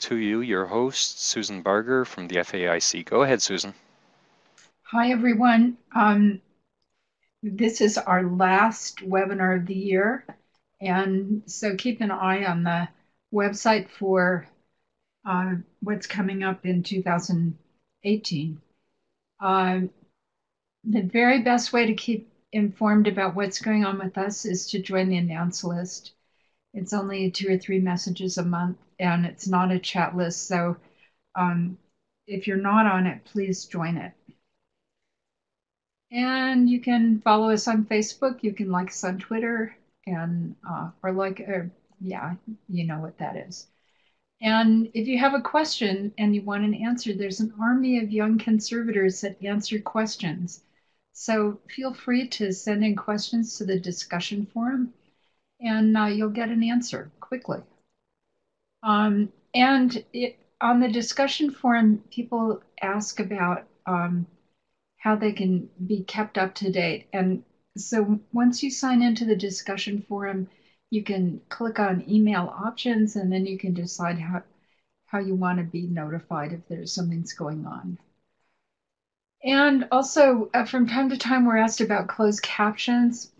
to you, your host, Susan Barger from the FAIC. Go ahead, Susan. Hi, everyone. Um, this is our last webinar of the year, and so keep an eye on the website for uh, what's coming up in 2018. Uh, the very best way to keep informed about what's going on with us is to join the announce list. It's only two or three messages a month, and it's not a chat list. So um, if you're not on it, please join it. And you can follow us on Facebook. You can like us on Twitter, and uh, or like, or, yeah, you know what that is. And if you have a question and you want an answer, there's an army of young conservators that answer questions. So feel free to send in questions to the discussion forum and uh, you'll get an answer quickly. Um, and it, on the discussion forum, people ask about um, how they can be kept up to date. And so once you sign into the discussion forum, you can click on email options and then you can decide how, how you want to be notified if there's something's going on. And also, uh, from time to time, we're asked about closed captions.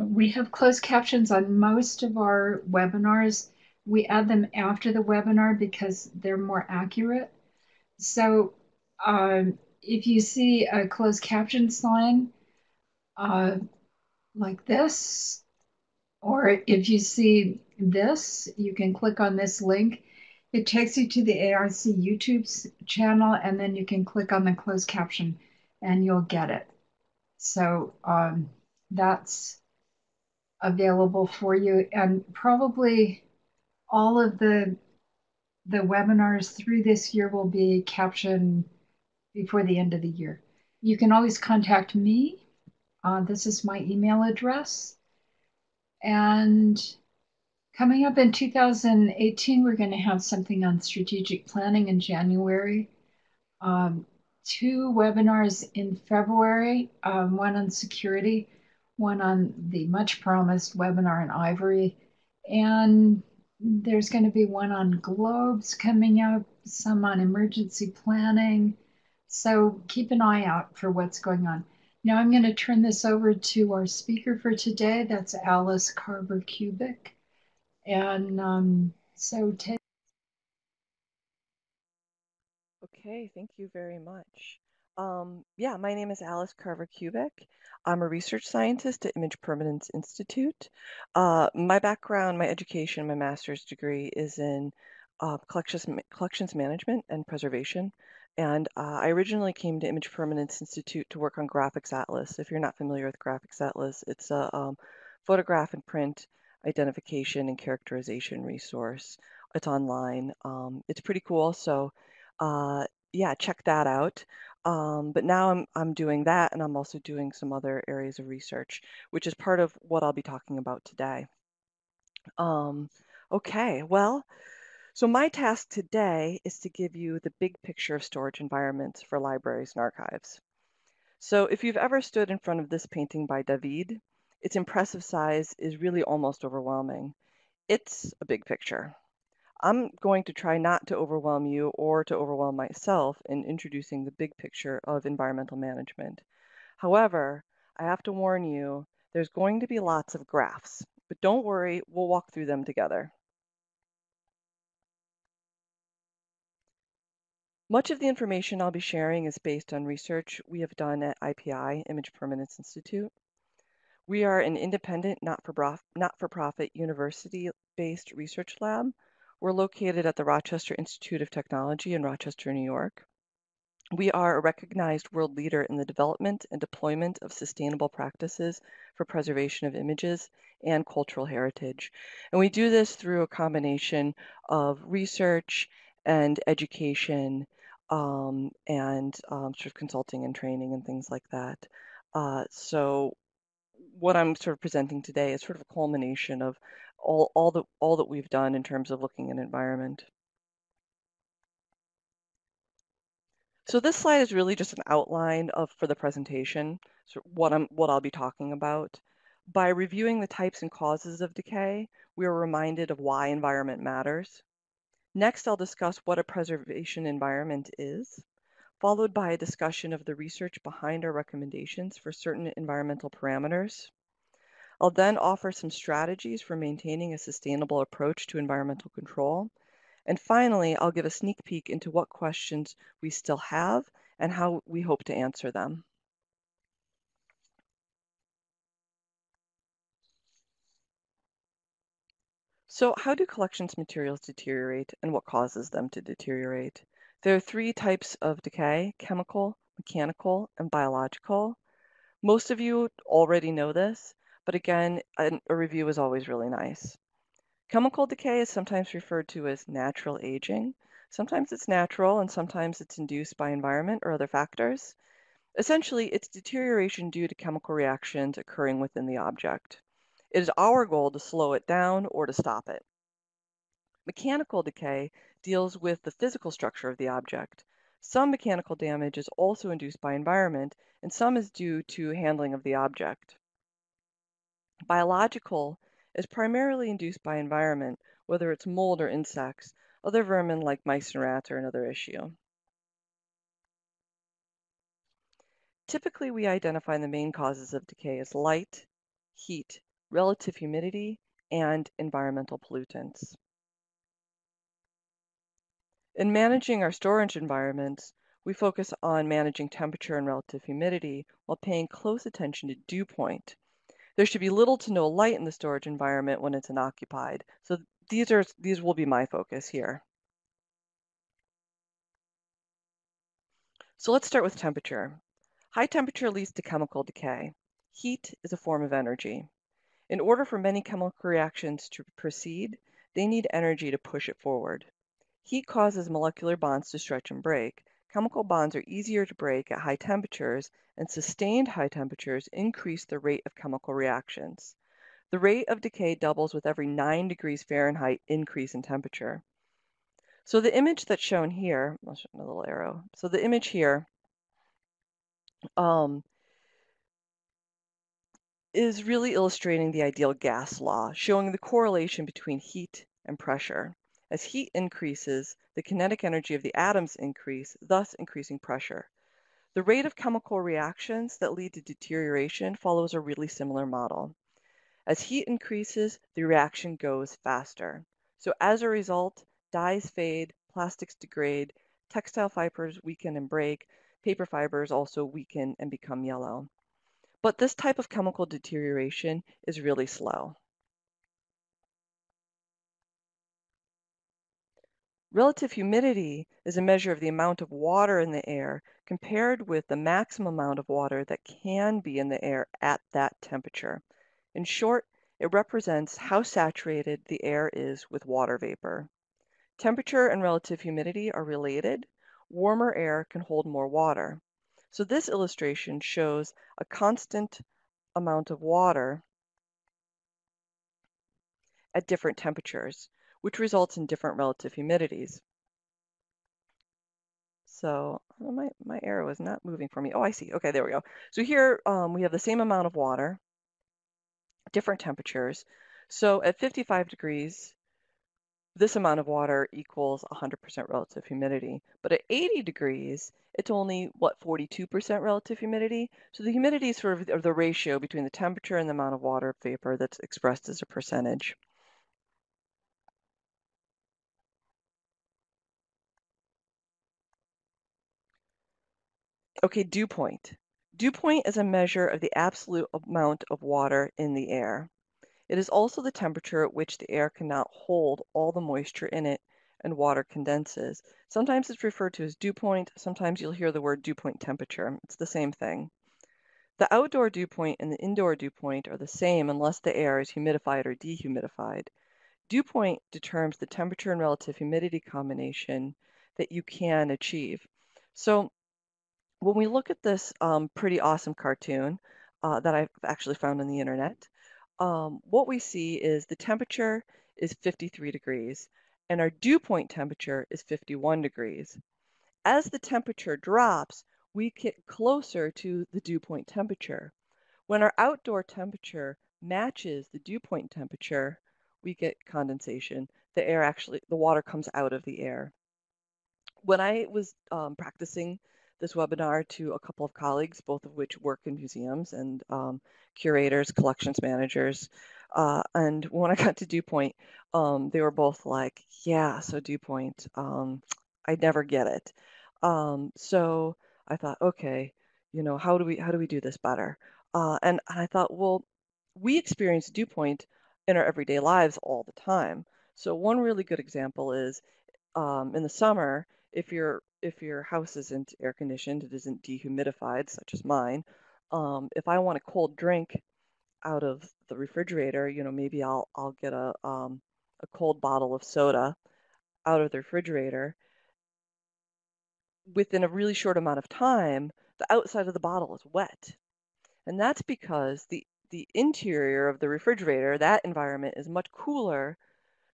We have closed captions on most of our webinars. We add them after the webinar because they're more accurate. So um, if you see a closed caption sign uh, like this, or if you see this, you can click on this link. It takes you to the ARC YouTube channel, and then you can click on the closed caption and you'll get it. So um, that's available for you and probably all of the the webinars through this year will be captioned before the end of the year. You can always contact me. Uh, this is my email address. And coming up in 2018, we're going to have something on strategic planning in January. Um, two webinars in February, um, one on security one on the much promised webinar in Ivory. And there's going to be one on globes coming up, some on emergency planning. So keep an eye out for what's going on. Now I'm going to turn this over to our speaker for today. That's Alice Carver Kubik. And um, so take. Okay, thank you very much. Um, yeah, my name is Alice Carver Kubik. I'm a research scientist at Image Permanence Institute. Uh, my background, my education, my master's degree is in uh, collections, collections management and preservation. And uh, I originally came to Image Permanence Institute to work on Graphics Atlas. If you're not familiar with Graphics Atlas, it's a um, photograph and print identification and characterization resource. It's online. Um, it's pretty cool. So uh, yeah, check that out. Um, but now I'm, I'm doing that and I'm also doing some other areas of research, which is part of what I'll be talking about today. Um, okay, well, so my task today is to give you the big picture of storage environments for libraries and archives. So if you've ever stood in front of this painting by David, its impressive size is really almost overwhelming. It's a big picture. I'm going to try not to overwhelm you or to overwhelm myself in introducing the big picture of environmental management. However, I have to warn you, there's going to be lots of graphs, but don't worry, we'll walk through them together. Much of the information I'll be sharing is based on research we have done at IPI, Image Permanence Institute. We are an independent, not-for-profit, not for-profit university-based research lab we're located at the Rochester Institute of Technology in Rochester, New York. We are a recognized world leader in the development and deployment of sustainable practices for preservation of images and cultural heritage. And we do this through a combination of research and education um, and um, sort of consulting and training and things like that. Uh, so what I'm sort of presenting today is sort of a culmination of all, all, that, all that we've done in terms of looking at environment. So this slide is really just an outline of for the presentation, so what I'm what I'll be talking about. By reviewing the types and causes of decay, we are reminded of why environment matters. Next, I'll discuss what a preservation environment is, followed by a discussion of the research behind our recommendations for certain environmental parameters. I'll then offer some strategies for maintaining a sustainable approach to environmental control. And finally, I'll give a sneak peek into what questions we still have and how we hope to answer them. So how do collections materials deteriorate and what causes them to deteriorate? There are three types of decay, chemical, mechanical, and biological. Most of you already know this, but again, a, a review is always really nice. Chemical decay is sometimes referred to as natural aging. Sometimes it's natural and sometimes it's induced by environment or other factors. Essentially, it's deterioration due to chemical reactions occurring within the object. It is our goal to slow it down or to stop it. Mechanical decay deals with the physical structure of the object. Some mechanical damage is also induced by environment, and some is due to handling of the object. Biological is primarily induced by environment, whether it's mold or insects. Other vermin like mice and rats are another issue. Typically, we identify the main causes of decay as light, heat, relative humidity, and environmental pollutants. In managing our storage environments, we focus on managing temperature and relative humidity while paying close attention to dew point. There should be little to no light in the storage environment when it's unoccupied. So these are these will be my focus here. So let's start with temperature. High temperature leads to chemical decay. Heat is a form of energy. In order for many chemical reactions to proceed, they need energy to push it forward. Heat causes molecular bonds to stretch and break. Chemical bonds are easier to break at high temperatures, and sustained high temperatures increase the rate of chemical reactions. The rate of decay doubles with every 9 degrees Fahrenheit increase in temperature. So the image that's shown here, I'll show a little arrow. So the image here um, is really illustrating the ideal gas law, showing the correlation between heat and pressure. As heat increases, the kinetic energy of the atoms increase, thus increasing pressure. The rate of chemical reactions that lead to deterioration follows a really similar model. As heat increases, the reaction goes faster. So as a result, dyes fade, plastics degrade, textile fibers weaken and break, paper fibers also weaken and become yellow. But this type of chemical deterioration is really slow. Relative humidity is a measure of the amount of water in the air compared with the maximum amount of water that can be in the air at that temperature. In short, it represents how saturated the air is with water vapor. Temperature and relative humidity are related. Warmer air can hold more water. So this illustration shows a constant amount of water at different temperatures, which results in different relative humidities. So oh, my, my arrow is not moving for me. Oh, I see. Okay, there we go. So here um, we have the same amount of water, different temperatures. So at 55 degrees, this amount of water equals 100% relative humidity. But at 80 degrees, it's only, what, 42% relative humidity? So the humidity is sort of the ratio between the temperature and the amount of water vapor that's expressed as a percentage. Okay, dew point. Dew point is a measure of the absolute amount of water in the air. It is also the temperature at which the air cannot hold all the moisture in it and water condenses. Sometimes it's referred to as dew point, sometimes you'll hear the word dew point temperature. It's the same thing. The outdoor dew point and the indoor dew point are the same unless the air is humidified or dehumidified. Dew point determines the temperature and relative humidity combination that you can achieve. So when we look at this um, pretty awesome cartoon uh, that I've actually found on the internet, um, what we see is the temperature is 53 degrees and our dew point temperature is 51 degrees. As the temperature drops, we get closer to the dew point temperature. When our outdoor temperature matches the dew point temperature, we get condensation. the air actually, the water comes out of the air. When I was um, practicing this webinar to a couple of colleagues, both of which work in museums and um, curators, collections managers, uh, and when I got to Dew Point, um, they were both like, yeah, so Dew Point, um, I never get it. Um, so I thought, okay, you know, how do we how do we do this better? Uh, and, and I thought, well, we experience dew point in our everyday lives all the time. So one really good example is um, in the summer, if your if your house isn't air conditioned, it isn't dehumidified, such as mine. Um, if I want a cold drink out of the refrigerator, you know, maybe I'll I'll get a um, a cold bottle of soda out of the refrigerator. Within a really short amount of time, the outside of the bottle is wet. And that's because the, the interior of the refrigerator, that environment is much cooler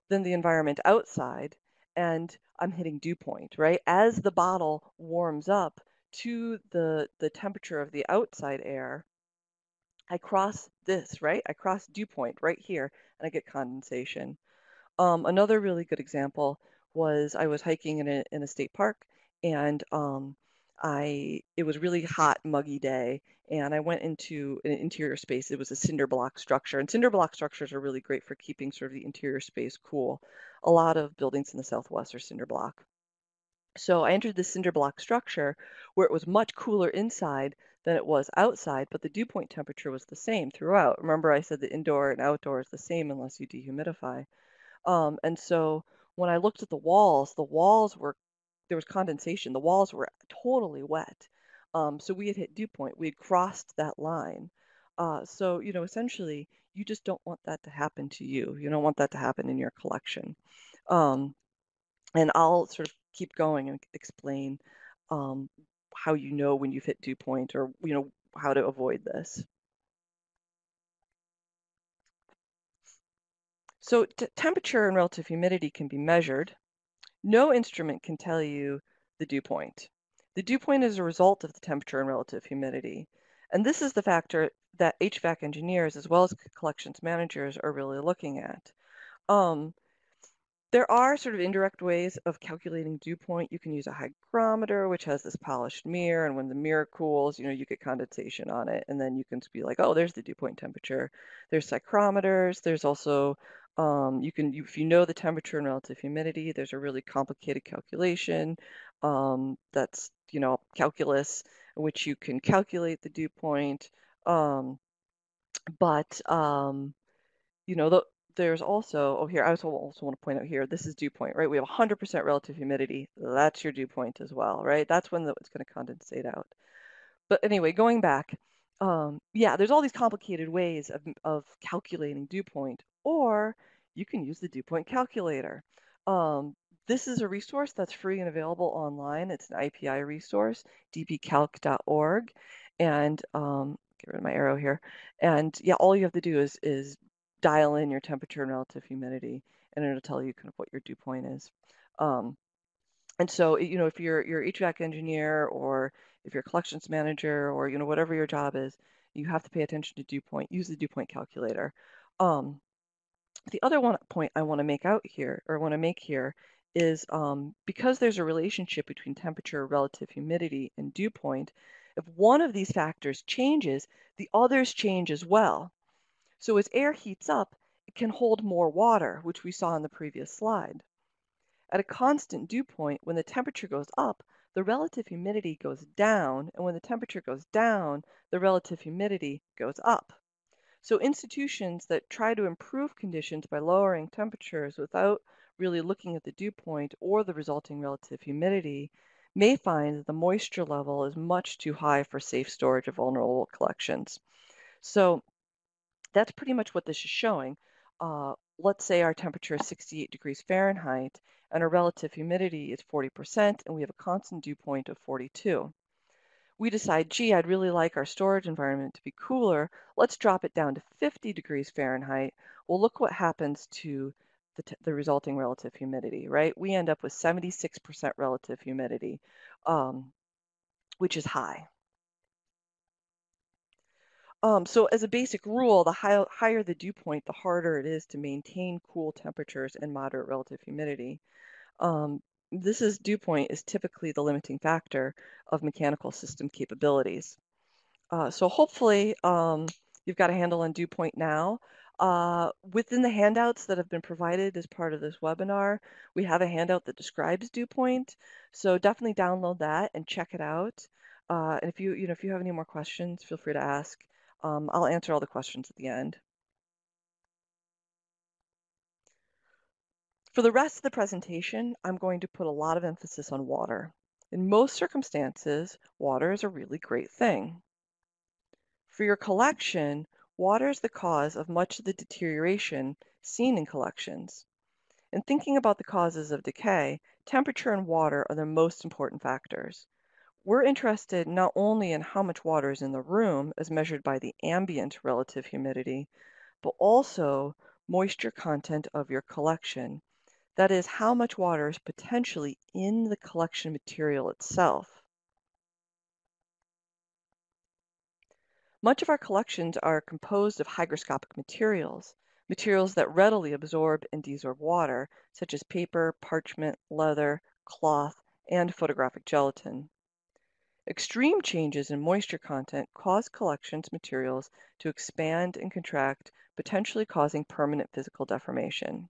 than the environment outside. And I'm hitting dew point, right? As the bottle warms up to the, the temperature of the outside air, I cross this, right? I cross dew point right here and I get condensation. Um, another really good example was I was hiking in a, in a state park and um, I it was really hot, muggy day, and I went into an interior space. It was a cinder block structure, and cinder block structures are really great for keeping sort of the interior space cool. A lot of buildings in the Southwest are cinder block. So I entered the cinder block structure where it was much cooler inside than it was outside, but the dew point temperature was the same throughout. Remember I said the indoor and outdoor is the same unless you dehumidify. Um, and so when I looked at the walls, the walls were there was condensation. The walls were totally wet. Um, so we had hit dew point. We had crossed that line. Uh, so, you know, essentially, you just don't want that to happen to you. You don't want that to happen in your collection. Um, and I'll sort of keep going and explain um, how you know when you've hit dew point or, you know, how to avoid this. So temperature and relative humidity can be measured. No instrument can tell you the dew point. The dew point is a result of the temperature and relative humidity. And this is the factor that HVAC engineers as well as collections managers are really looking at. Um, there are sort of indirect ways of calculating dew point. You can use a hygrometer, which has this polished mirror, and when the mirror cools, you know, you get condensation on it, and then you can be like, oh, there's the dew point temperature. There's psychrometers. There's also um, you can, if you know the temperature and relative humidity, there's a really complicated calculation um, that's, you know, calculus, which you can calculate the dew point. Um, but, um, you know, the, there's also, oh, here, I also, also want to point out here, this is dew point, right? We have 100% relative humidity. That's your dew point as well, right? That's when the, it's going to condensate out. But anyway, going back, um, yeah, there's all these complicated ways of, of calculating dew point, or you can use the dew point calculator. Um, this is a resource that's free and available online. It's an IPI resource, dpcalc.org. And um, get rid of my arrow here. And yeah, all you have to do is, is dial in your temperature and relative humidity, and it'll tell you kind of what your dew point is. Um, and so, you know, if you're your HVAC engineer or if you're collections manager or, you know, whatever your job is, you have to pay attention to dew point. Use the dew point calculator. Um, the other one point I want to make out here, or want to make here, is um, because there's a relationship between temperature, relative humidity, and dew point, if one of these factors changes, the others change as well. So as air heats up, it can hold more water, which we saw in the previous slide. At a constant dew point, when the temperature goes up, the relative humidity goes down, and when the temperature goes down, the relative humidity goes up. So institutions that try to improve conditions by lowering temperatures without really looking at the dew point or the resulting relative humidity may find that the moisture level is much too high for safe storage of vulnerable collections. So that's pretty much what this is showing. Uh, let's say our temperature is 68 degrees Fahrenheit and our relative humidity is 40% and we have a constant dew point of 42. We decide, gee, I'd really like our storage environment to be cooler. Let's drop it down to 50 degrees Fahrenheit. Well, look what happens to the, the resulting relative humidity, right? We end up with 76% relative humidity, um, which is high. Um, so as a basic rule, the high, higher the dew point, the harder it is to maintain cool temperatures and moderate relative humidity. Um, this is dew point is typically the limiting factor of mechanical system capabilities. Uh, so hopefully um, you've got a handle on dew point now. Uh, within the handouts that have been provided as part of this webinar, we have a handout that describes dew point. So definitely download that and check it out. Uh, and if you, you know, if you have any more questions, feel free to ask. Um, I'll answer all the questions at the end. For the rest of the presentation, I'm going to put a lot of emphasis on water. In most circumstances, water is a really great thing. For your collection, water is the cause of much of the deterioration seen in collections. In thinking about the causes of decay, temperature and water are the most important factors. We're interested not only in how much water is in the room as measured by the ambient relative humidity, but also moisture content of your collection. That is, how much water is potentially in the collection material itself. Much of our collections are composed of hygroscopic materials, materials that readily absorb and desorb water, such as paper, parchment, leather, cloth, and photographic gelatin. Extreme changes in moisture content cause collections materials to expand and contract, potentially causing permanent physical deformation.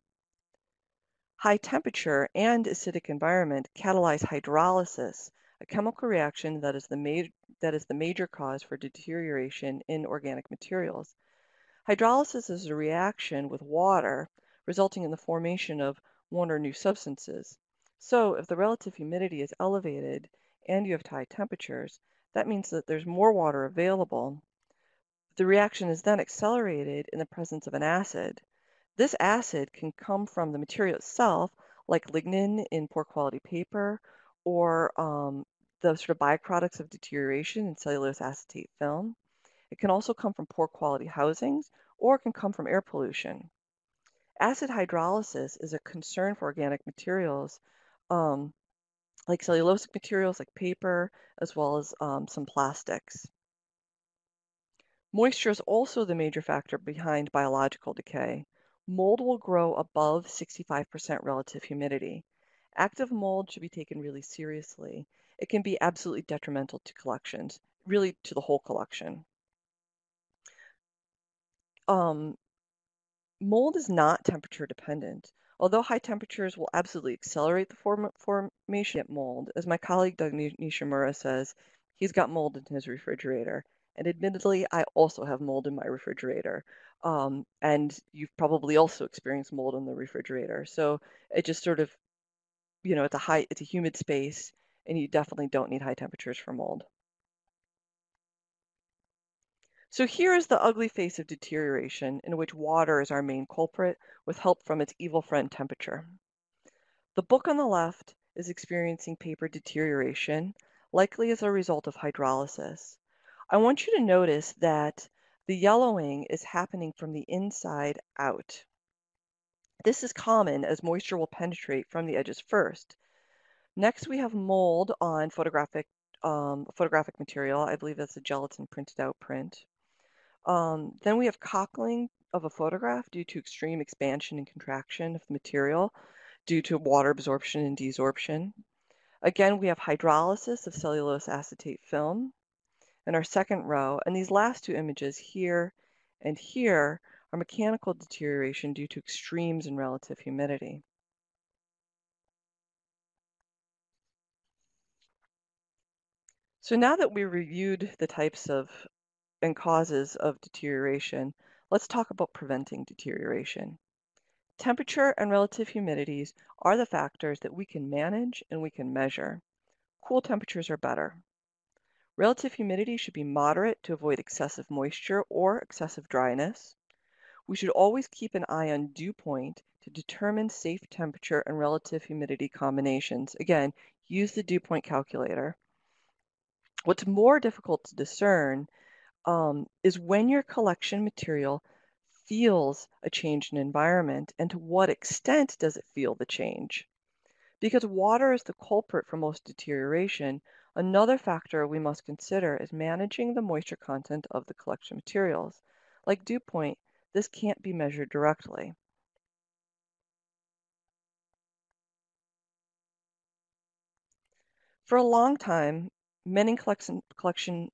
High temperature and acidic environment catalyze hydrolysis, a chemical reaction that is the, that is the major cause for deterioration in organic materials. Hydrolysis is a reaction with water resulting in the formation of one or new substances. So if the relative humidity is elevated and you have high temperatures, that means that there's more water available. The reaction is then accelerated in the presence of an acid. This acid can come from the material itself, like lignin in poor quality paper, or um, the sort of byproducts of deterioration in cellulose acetate film. It can also come from poor quality housings, or it can come from air pollution. Acid hydrolysis is a concern for organic materials um, like cellulosic materials like paper, as well as um, some plastics. Moisture is also the major factor behind biological decay. Mold will grow above 65% relative humidity. Active mold should be taken really seriously. It can be absolutely detrimental to collections, really to the whole collection. Um, mold is not temperature dependent. Although high temperatures will absolutely accelerate the form formation of mold, as my colleague Doug Nishimura says, he's got mold in his refrigerator. And admittedly, I also have mold in my refrigerator. Um, and you've probably also experienced mold in the refrigerator. So it just sort of, you know, it's a high, it's a humid space, and you definitely don't need high temperatures for mold. So here is the ugly face of deterioration in which water is our main culprit with help from its evil friend temperature. The book on the left is experiencing paper deterioration, likely as a result of hydrolysis. I want you to notice that the yellowing is happening from the inside out. This is common as moisture will penetrate from the edges first. Next, we have mold on photographic um, photographic material. I believe that's a gelatin printed out print. Um, then we have cockling of a photograph due to extreme expansion and contraction of the material due to water absorption and desorption. Again, we have hydrolysis of cellulose acetate film in our second row. And these last two images here and here are mechanical deterioration due to extremes in relative humidity. So now that we reviewed the types of and causes of deterioration, let's talk about preventing deterioration. Temperature and relative humidities are the factors that we can manage and we can measure. Cool temperatures are better. Relative humidity should be moderate to avoid excessive moisture or excessive dryness. We should always keep an eye on dew point to determine safe temperature and relative humidity combinations. Again, use the dew point calculator. What's more difficult to discern um, is when your collection material feels a change in environment and to what extent does it feel the change? Because water is the culprit for most deterioration, Another factor we must consider is managing the moisture content of the collection materials. Like dew point, this can't be measured directly. For a long time, many collection, collection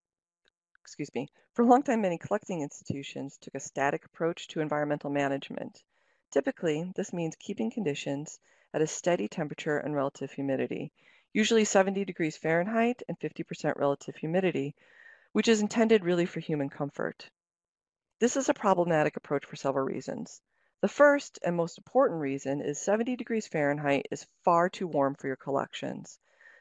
excuse me, for a long time, many collecting institutions took a static approach to environmental management. Typically, this means keeping conditions at a steady temperature and relative humidity, usually 70 degrees Fahrenheit and 50% relative humidity, which is intended really for human comfort. This is a problematic approach for several reasons. The first and most important reason is 70 degrees Fahrenheit is far too warm for your collections.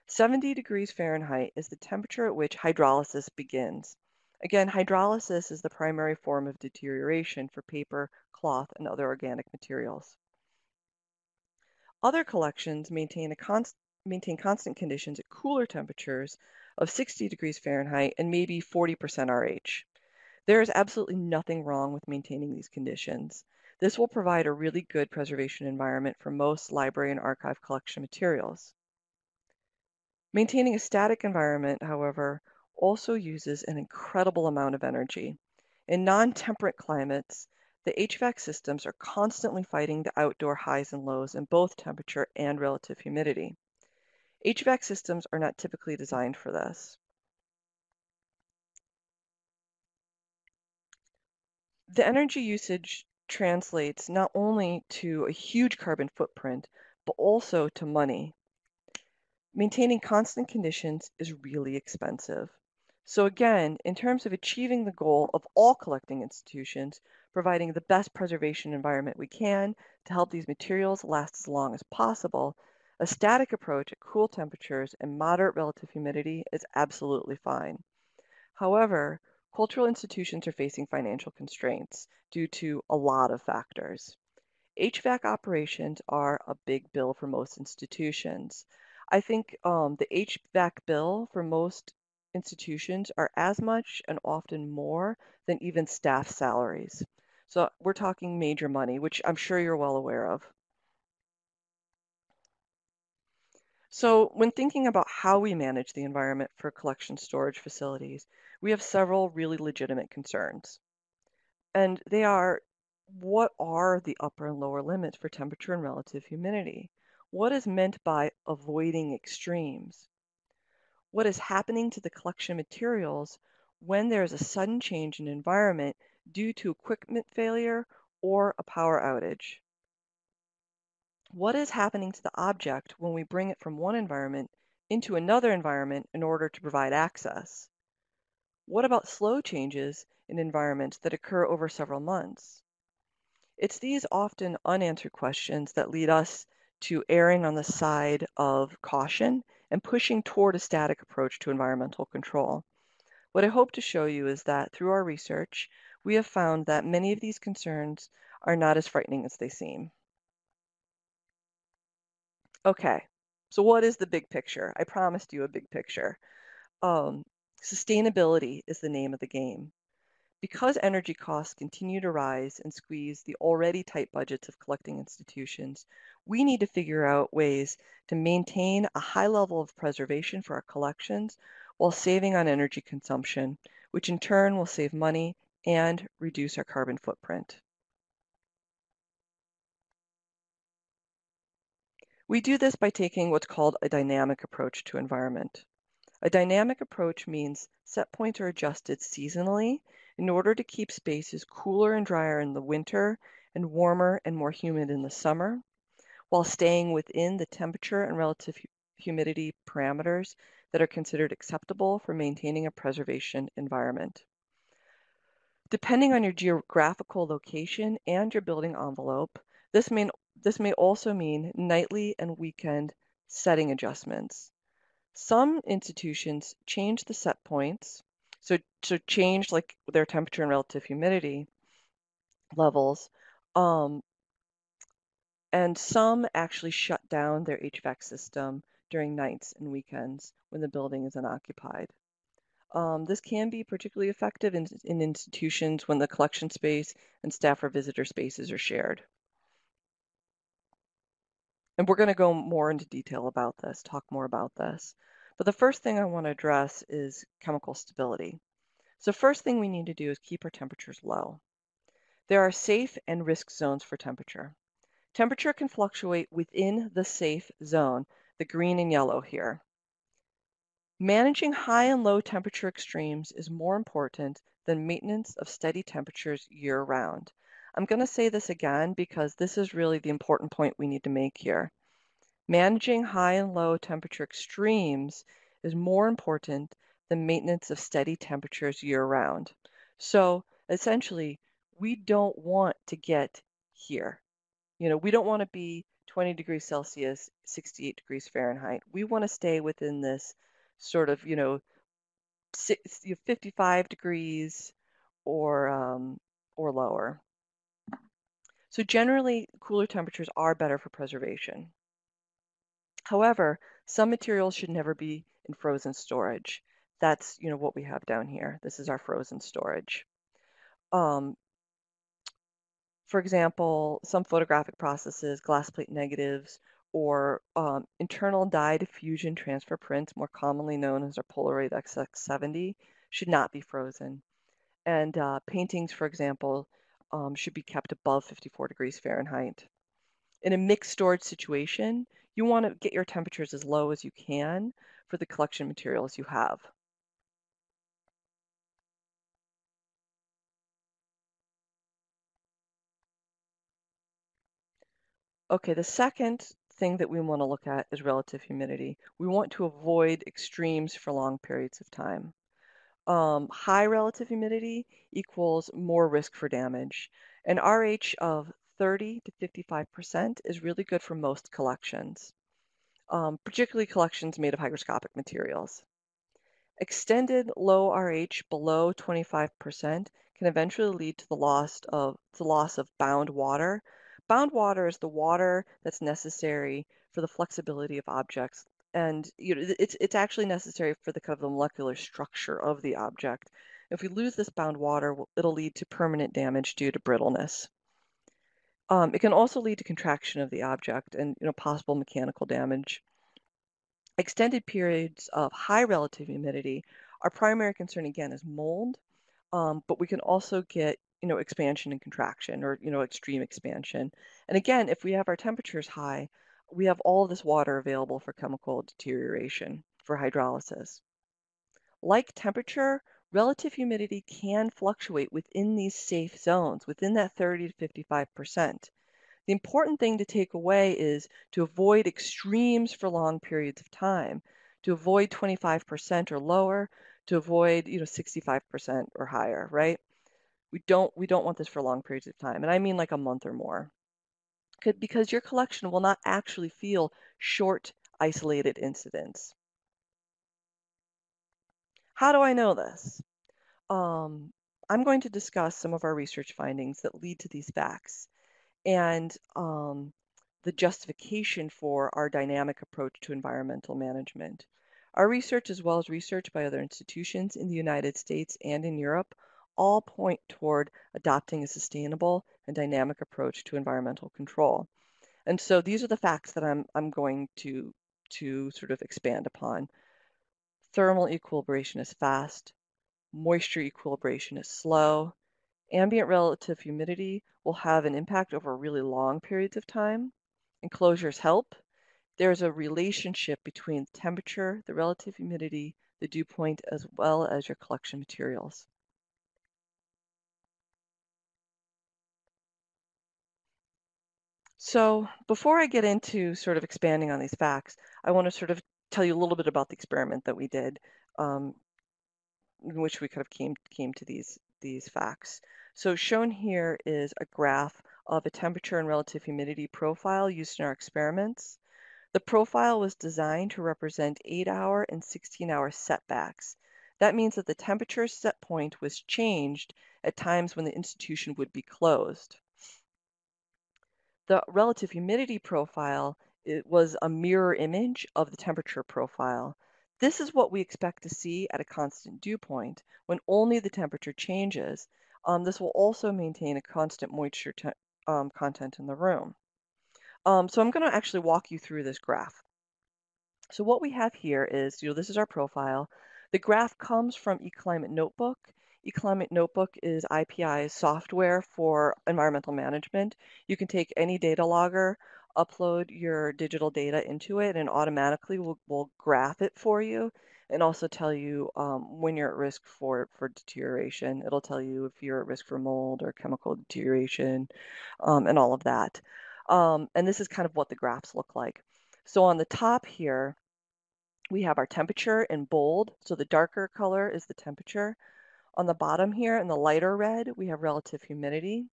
70 degrees Fahrenheit is the temperature at which hydrolysis begins. Again, hydrolysis is the primary form of deterioration for paper, cloth, and other organic materials. Other collections maintain, const maintain constant conditions at cooler temperatures of 60 degrees Fahrenheit and maybe 40% RH. There is absolutely nothing wrong with maintaining these conditions. This will provide a really good preservation environment for most library and archive collection materials. Maintaining a static environment, however, also uses an incredible amount of energy. In non-temperate climates, the HVAC systems are constantly fighting the outdoor highs and lows in both temperature and relative humidity. HVAC systems are not typically designed for this. The energy usage translates not only to a huge carbon footprint, but also to money. Maintaining constant conditions is really expensive. So again, in terms of achieving the goal of all collecting institutions, providing the best preservation environment we can to help these materials last as long as possible, a static approach at cool temperatures and moderate relative humidity is absolutely fine. However, cultural institutions are facing financial constraints due to a lot of factors. HVAC operations are a big bill for most institutions. I think um, the HVAC bill for most institutions are as much and often more than even staff salaries. So we're talking major money, which I'm sure you're well aware of. So when thinking about how we manage the environment for collection storage facilities, we have several really legitimate concerns. And they are, what are the upper and lower limits for temperature and relative humidity? What is meant by avoiding extremes? What is happening to the collection materials when there is a sudden change in environment due to equipment failure or a power outage. What is happening to the object when we bring it from one environment into another environment in order to provide access? What about slow changes in environments that occur over several months? It's these often unanswered questions that lead us to erring on the side of caution and pushing toward a static approach to environmental control. What I hope to show you is that through our research, we have found that many of these concerns are not as frightening as they seem. Okay, so what is the big picture? I promised you a big picture. Um, sustainability is the name of the game. Because energy costs continue to rise and squeeze the already tight budgets of collecting institutions, we need to figure out ways to maintain a high level of preservation for our collections while saving on energy consumption, which in turn will save money and reduce our carbon footprint. We do this by taking what's called a dynamic approach to environment. A dynamic approach means set points are adjusted seasonally in order to keep spaces cooler and drier in the winter and warmer and more humid in the summer, while staying within the temperature and relative humidity parameters that are considered acceptable for maintaining a preservation environment. Depending on your geographical location and your building envelope, this may, this may also mean nightly and weekend setting adjustments. Some institutions change the set points so, so change like their temperature and relative humidity levels. Um, and some actually shut down their HVAC system during nights and weekends when the building is unoccupied. Um, this can be particularly effective in, in institutions when the collection space and staff or visitor spaces are shared. And we're going to go more into detail about this, talk more about this. But the first thing I want to address is chemical stability. So first thing we need to do is keep our temperatures low. There are safe and risk zones for temperature. Temperature can fluctuate within the safe zone, the green and yellow here. Managing high and low temperature extremes is more important than maintenance of steady temperatures year round. I'm going to say this again because this is really the important point we need to make here. Managing high and low temperature extremes is more important than maintenance of steady temperatures year round. So essentially, we don't want to get here. You know, we don't want to be 20 degrees Celsius, 68 degrees Fahrenheit. We want to stay within this sort of, you know, 55 degrees or um, or lower. So generally, cooler temperatures are better for preservation. However, some materials should never be in frozen storage. That's you know what we have down here. This is our frozen storage. Um, for example, some photographic processes, glass plate negatives, or um, internal dye diffusion transfer prints, more commonly known as our Polaroid SX-70, should not be frozen. And uh, paintings, for example, um, should be kept above 54 degrees Fahrenheit. In a mixed storage situation, you want to get your temperatures as low as you can for the collection materials you have. Okay, the second thing that we want to look at is relative humidity. We want to avoid extremes for long periods of time. Um, high relative humidity equals more risk for damage. An RH of 30 to 55% is really good for most collections, um, particularly collections made of hygroscopic materials. Extended low RH below 25% can eventually lead to the loss of the loss of bound water, Bound water is the water that's necessary for the flexibility of objects. And you know, it's, it's actually necessary for the kind of the molecular structure of the object. If we lose this bound water, it'll lead to permanent damage due to brittleness. Um, it can also lead to contraction of the object and you know, possible mechanical damage. Extended periods of high relative humidity, our primary concern again is mold, um, but we can also get you know, expansion and contraction or, you know, extreme expansion. And again, if we have our temperatures high, we have all this water available for chemical deterioration for hydrolysis. Like temperature, relative humidity can fluctuate within these safe zones, within that 30 to 55%. The important thing to take away is to avoid extremes for long periods of time, to avoid 25% or lower, to avoid, you know, 65% or higher, right? We don't we don't want this for long periods of time, and I mean like a month or more. Because your collection will not actually feel short, isolated incidents. How do I know this? Um, I'm going to discuss some of our research findings that lead to these facts and um, the justification for our dynamic approach to environmental management. Our research, as well as research by other institutions in the United States and in Europe, all point toward adopting a sustainable and dynamic approach to environmental control. And so these are the facts that I'm, I'm going to, to sort of expand upon. Thermal equilibration is fast, moisture equilibration is slow, ambient relative humidity will have an impact over really long periods of time. Enclosures help. There's a relationship between temperature, the relative humidity, the dew point, as well as your collection materials. So before I get into sort of expanding on these facts, I want to sort of tell you a little bit about the experiment that we did, um, in which we kind of came came to these these facts. So shown here is a graph of a temperature and relative humidity profile used in our experiments. The profile was designed to represent 8-hour and 16-hour setbacks. That means that the temperature set point was changed at times when the institution would be closed. The relative humidity profile it was a mirror image of the temperature profile. This is what we expect to see at a constant dew point when only the temperature changes. Um, this will also maintain a constant moisture um, content in the room. Um, so I'm going to actually walk you through this graph. So what we have here is, you know, this is our profile. The graph comes from eClimate Notebook. eClimate Notebook is IPI's software for environmental management. You can take any data logger, upload your digital data into it, and automatically will, will graph it for you and also tell you um, when you're at risk for, for deterioration. It'll tell you if you're at risk for mold or chemical deterioration um, and all of that. Um, and this is kind of what the graphs look like. So on the top here, we have our temperature in bold. So the darker color is the temperature. On the bottom here in the lighter red, we have relative humidity.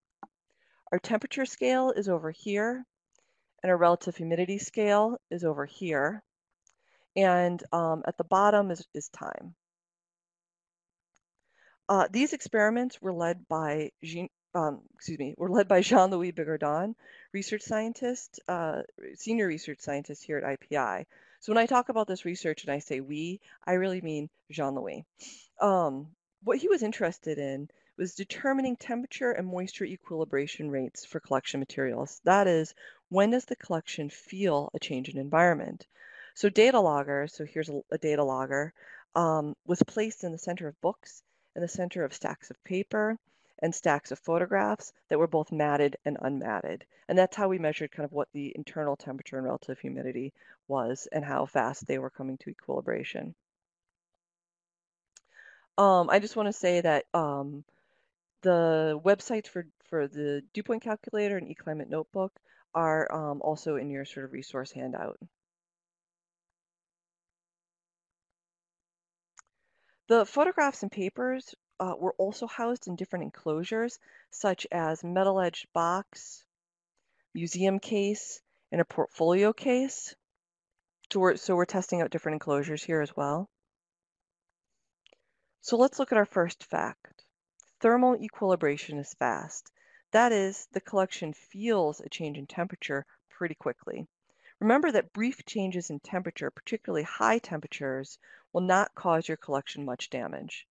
Our temperature scale is over here, and our relative humidity scale is over here. And um, at the bottom is, is time. Uh, these experiments were led by Jean, um, excuse me, were led by Jean-Louis Bigourdan, research scientist, uh, senior research scientist here at IPI. So when I talk about this research and I say we, I really mean Jean-Louis. Um, what he was interested in was determining temperature and moisture equilibration rates for collection materials. That is, when does the collection feel a change in environment? So data logger, so here's a, a data logger, um, was placed in the center of books, in the center of stacks of paper, and stacks of photographs that were both matted and unmatted. And that's how we measured kind of what the internal temperature and relative humidity was and how fast they were coming to equilibration. Um, I just want to say that um, the websites for, for the dew point calculator and eClimate Notebook are um, also in your sort of resource handout. The photographs and papers uh, were also housed in different enclosures, such as metal edged box, museum case, and a portfolio case. So we're, so we're testing out different enclosures here as well. So let's look at our first fact. Thermal equilibration is fast. That is, the collection feels a change in temperature pretty quickly. Remember that brief changes in temperature, particularly high temperatures, will not cause your collection much damage.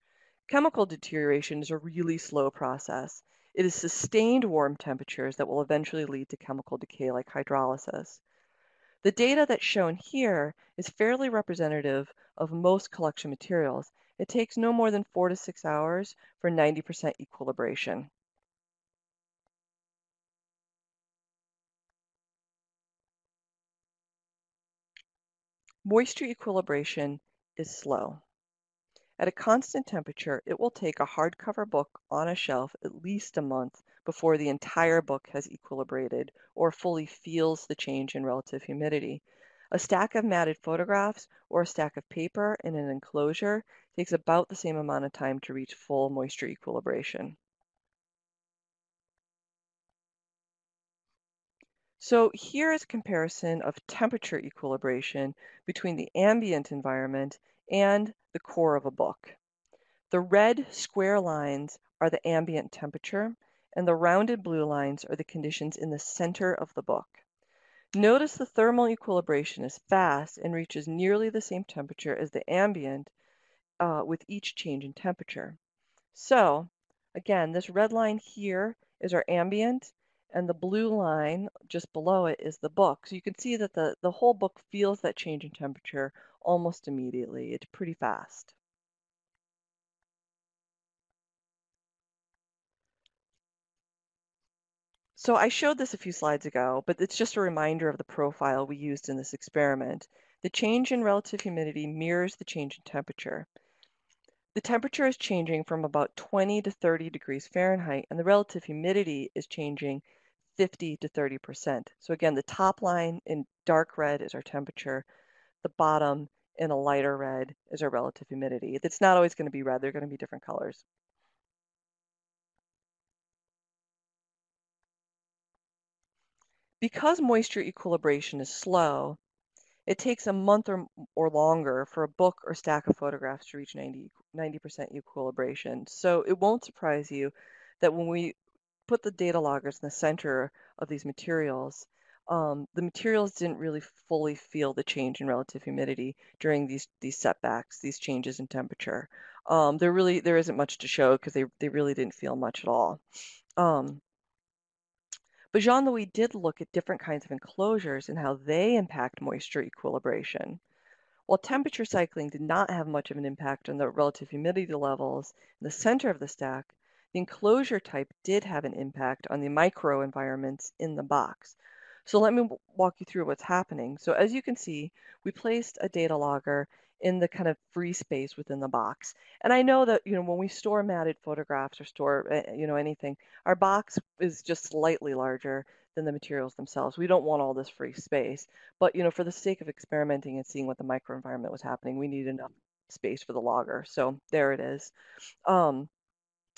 Chemical deterioration is a really slow process. It is sustained warm temperatures that will eventually lead to chemical decay like hydrolysis. The data that's shown here is fairly representative of most collection materials. It takes no more than four to six hours for 90% equilibration. Moisture equilibration is slow. At a constant temperature, it will take a hardcover book on a shelf at least a month before the entire book has equilibrated or fully feels the change in relative humidity. A stack of matted photographs or a stack of paper in an enclosure takes about the same amount of time to reach full moisture equilibration. So here is a comparison of temperature equilibration between the ambient environment and the core of a book. The red square lines are the ambient temperature, and the rounded blue lines are the conditions in the center of the book. Notice the thermal equilibration is fast and reaches nearly the same temperature as the ambient uh, with each change in temperature. So, again, this red line here is our ambient, and the blue line just below it is the book. So you can see that the, the whole book feels that change in temperature almost immediately. It's pretty fast. So I showed this a few slides ago, but it's just a reminder of the profile we used in this experiment. The change in relative humidity mirrors the change in temperature. The temperature is changing from about 20 to 30 degrees Fahrenheit, and the relative humidity is changing 50 to 30%. So again, the top line in dark red is our temperature. The bottom in a lighter red is our relative humidity. It's not always going to be red. They're going to be different colors. Because moisture equilibration is slow, it takes a month or, or longer for a book or stack of photographs to reach 90, 90% equilibration. So it won't surprise you that when we put the data loggers in the center of these materials, um, the materials didn't really fully feel the change in relative humidity during these these setbacks, these changes in temperature. Um, there really there isn't much to show because they they really didn't feel much at all. Um, but Jean-Louis did look at different kinds of enclosures and how they impact moisture equilibration. While temperature cycling did not have much of an impact on the relative humidity levels in the center of the stack, the enclosure type did have an impact on the microenvironments in the box. So let me walk you through what's happening. So as you can see, we placed a data logger in the kind of free space within the box. And I know that, you know, when we store matted photographs or store, eh, you know, anything, our box is just slightly larger than the materials themselves. We don't want all this free space. But, you know, for the sake of experimenting and seeing what the microenvironment was happening, we need enough space for the logger. So there it is. Um,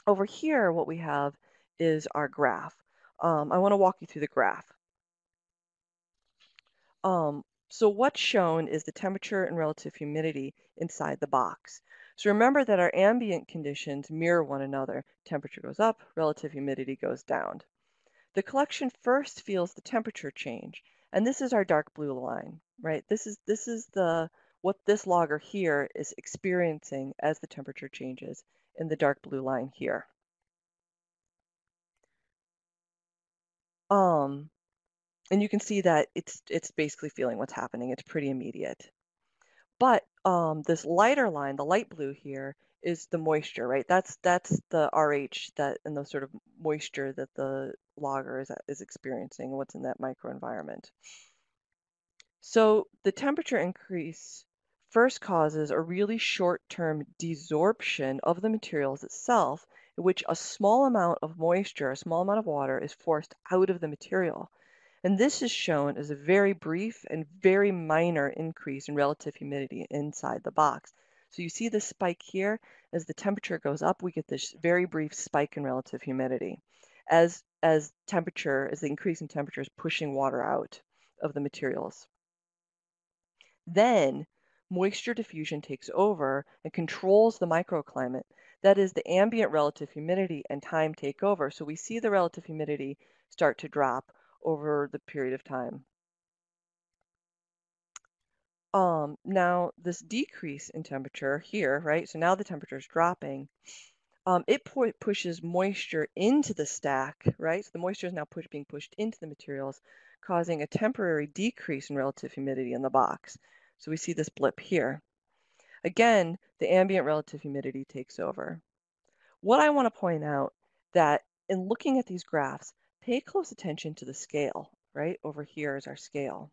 over here, what we have is our graph. Um, I want to walk you through the graph. Um, so what's shown is the temperature and relative humidity inside the box. So remember that our ambient conditions mirror one another. Temperature goes up, relative humidity goes down. The collection first feels the temperature change, and this is our dark blue line, right? This is this is the what this logger here is experiencing as the temperature changes in the dark blue line here. Um, and you can see that it's it's basically feeling what's happening. It's pretty immediate. But um, this lighter line, the light blue here, is the moisture, right? That's that's the RH that and the sort of moisture that the logger is is experiencing, what's in that microenvironment. So the temperature increase first causes a really short-term desorption of the materials itself, in which a small amount of moisture, a small amount of water, is forced out of the material. And this is shown as a very brief and very minor increase in relative humidity inside the box. So you see the spike here, as the temperature goes up, we get this very brief spike in relative humidity. As, as temperature, as the increase in temperature is pushing water out of the materials. Then moisture diffusion takes over and controls the microclimate. That is, the ambient relative humidity and time take over. So we see the relative humidity start to drop over the period of time. Um, now, this decrease in temperature here, right? So now the temperature is dropping. Um, it pu pushes moisture into the stack, right? So the moisture is now push being pushed into the materials, causing a temporary decrease in relative humidity in the box. So we see this blip here. Again, the ambient relative humidity takes over. What I want to point out that in looking at these graphs, pay close attention to the scale, right? Over here is our scale.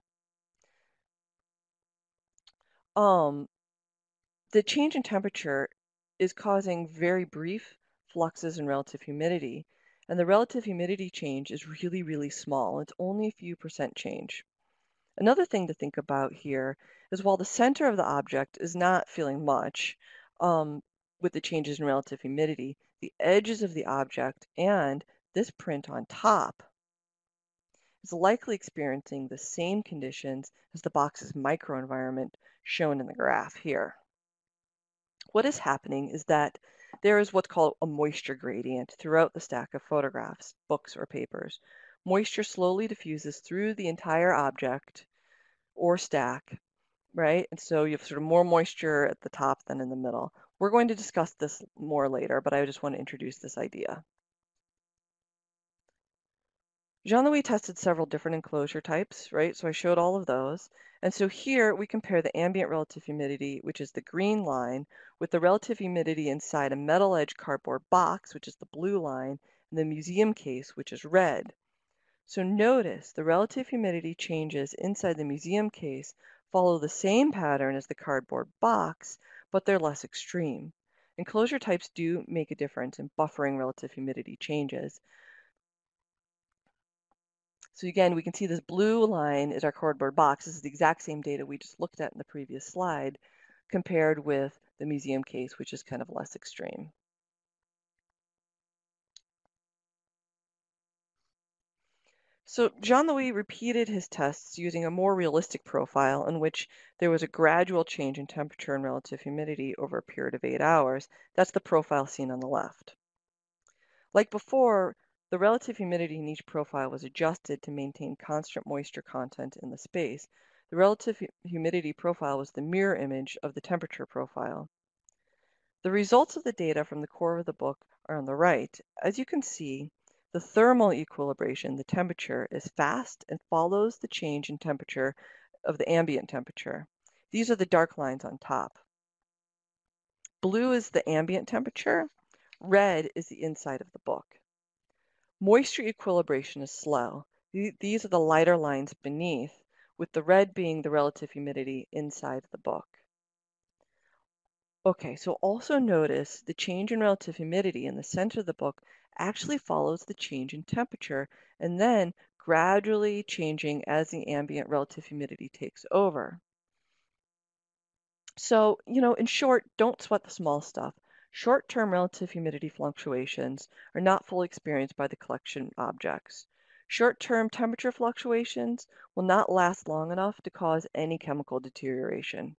Um, the change in temperature is causing very brief fluxes in relative humidity, and the relative humidity change is really, really small. It's only a few percent change. Another thing to think about here is while the center of the object is not feeling much um, with the changes in relative humidity, the edges of the object and this print on top is likely experiencing the same conditions as the box's microenvironment shown in the graph here. What is happening is that there is what's called a moisture gradient throughout the stack of photographs, books, or papers, moisture slowly diffuses through the entire object or stack, right? And so you have sort of more moisture at the top than in the middle. We're going to discuss this more later, but I just want to introduce this idea. Jean-Louis tested several different enclosure types, right? So I showed all of those. And so here we compare the ambient relative humidity, which is the green line, with the relative humidity inside a metal edge cardboard box, which is the blue line, and the museum case, which is red. So notice the relative humidity changes inside the museum case follow the same pattern as the cardboard box, but they're less extreme. Enclosure types do make a difference in buffering relative humidity changes. So again, we can see this blue line is our cardboard box. This is the exact same data we just looked at in the previous slide compared with the museum case, which is kind of less extreme. So Jean-Louis repeated his tests using a more realistic profile in which there was a gradual change in temperature and relative humidity over a period of eight hours. That's the profile seen on the left. Like before, the relative humidity in each profile was adjusted to maintain constant moisture content in the space. The relative humidity profile was the mirror image of the temperature profile. The results of the data from the core of the book are on the right. As you can see, the thermal equilibration, the temperature, is fast and follows the change in temperature of the ambient temperature. These are the dark lines on top. Blue is the ambient temperature. Red is the inside of the book. Moisture equilibration is slow. These are the lighter lines beneath, with the red being the relative humidity inside the book. Okay, so also notice the change in relative humidity in the center of the book actually follows the change in temperature and then gradually changing as the ambient relative humidity takes over. So, you know, in short, don't sweat the small stuff. Short-term relative humidity fluctuations are not fully experienced by the collection objects. Short-term temperature fluctuations will not last long enough to cause any chemical deterioration.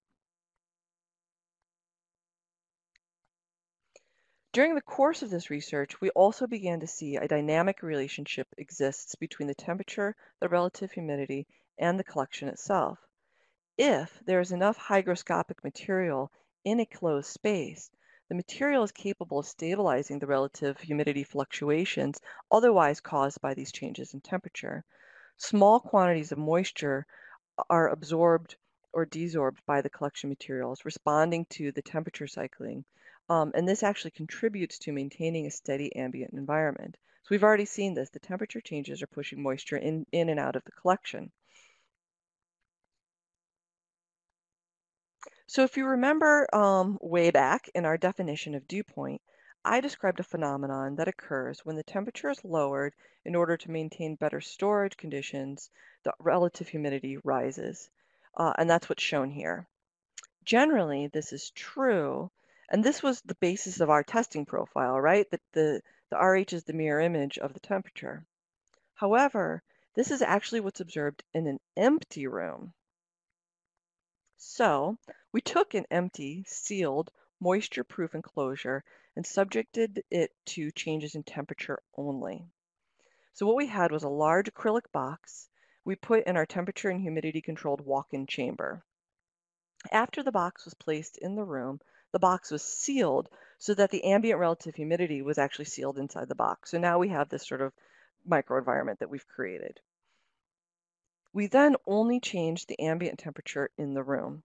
During the course of this research, we also began to see a dynamic relationship exists between the temperature, the relative humidity, and the collection itself. If there is enough hygroscopic material in a closed space, the material is capable of stabilizing the relative humidity fluctuations otherwise caused by these changes in temperature. Small quantities of moisture are absorbed or desorbed by the collection materials, responding to the temperature cycling. Um, and this actually contributes to maintaining a steady ambient environment. So we've already seen this. The temperature changes are pushing moisture in, in and out of the collection. So if you remember um, way back in our definition of dew point, I described a phenomenon that occurs when the temperature is lowered in order to maintain better storage conditions, the relative humidity rises. Uh, and that's what's shown here. Generally, this is true, and this was the basis of our testing profile, right? That the, the RH is the mirror image of the temperature. However, this is actually what's observed in an empty room. So we took an empty, sealed, moisture-proof enclosure and subjected it to changes in temperature only. So what we had was a large acrylic box we put in our temperature and humidity controlled walk-in chamber. After the box was placed in the room, the box was sealed so that the ambient relative humidity was actually sealed inside the box. So now we have this sort of microenvironment that we've created. We then only changed the ambient temperature in the room.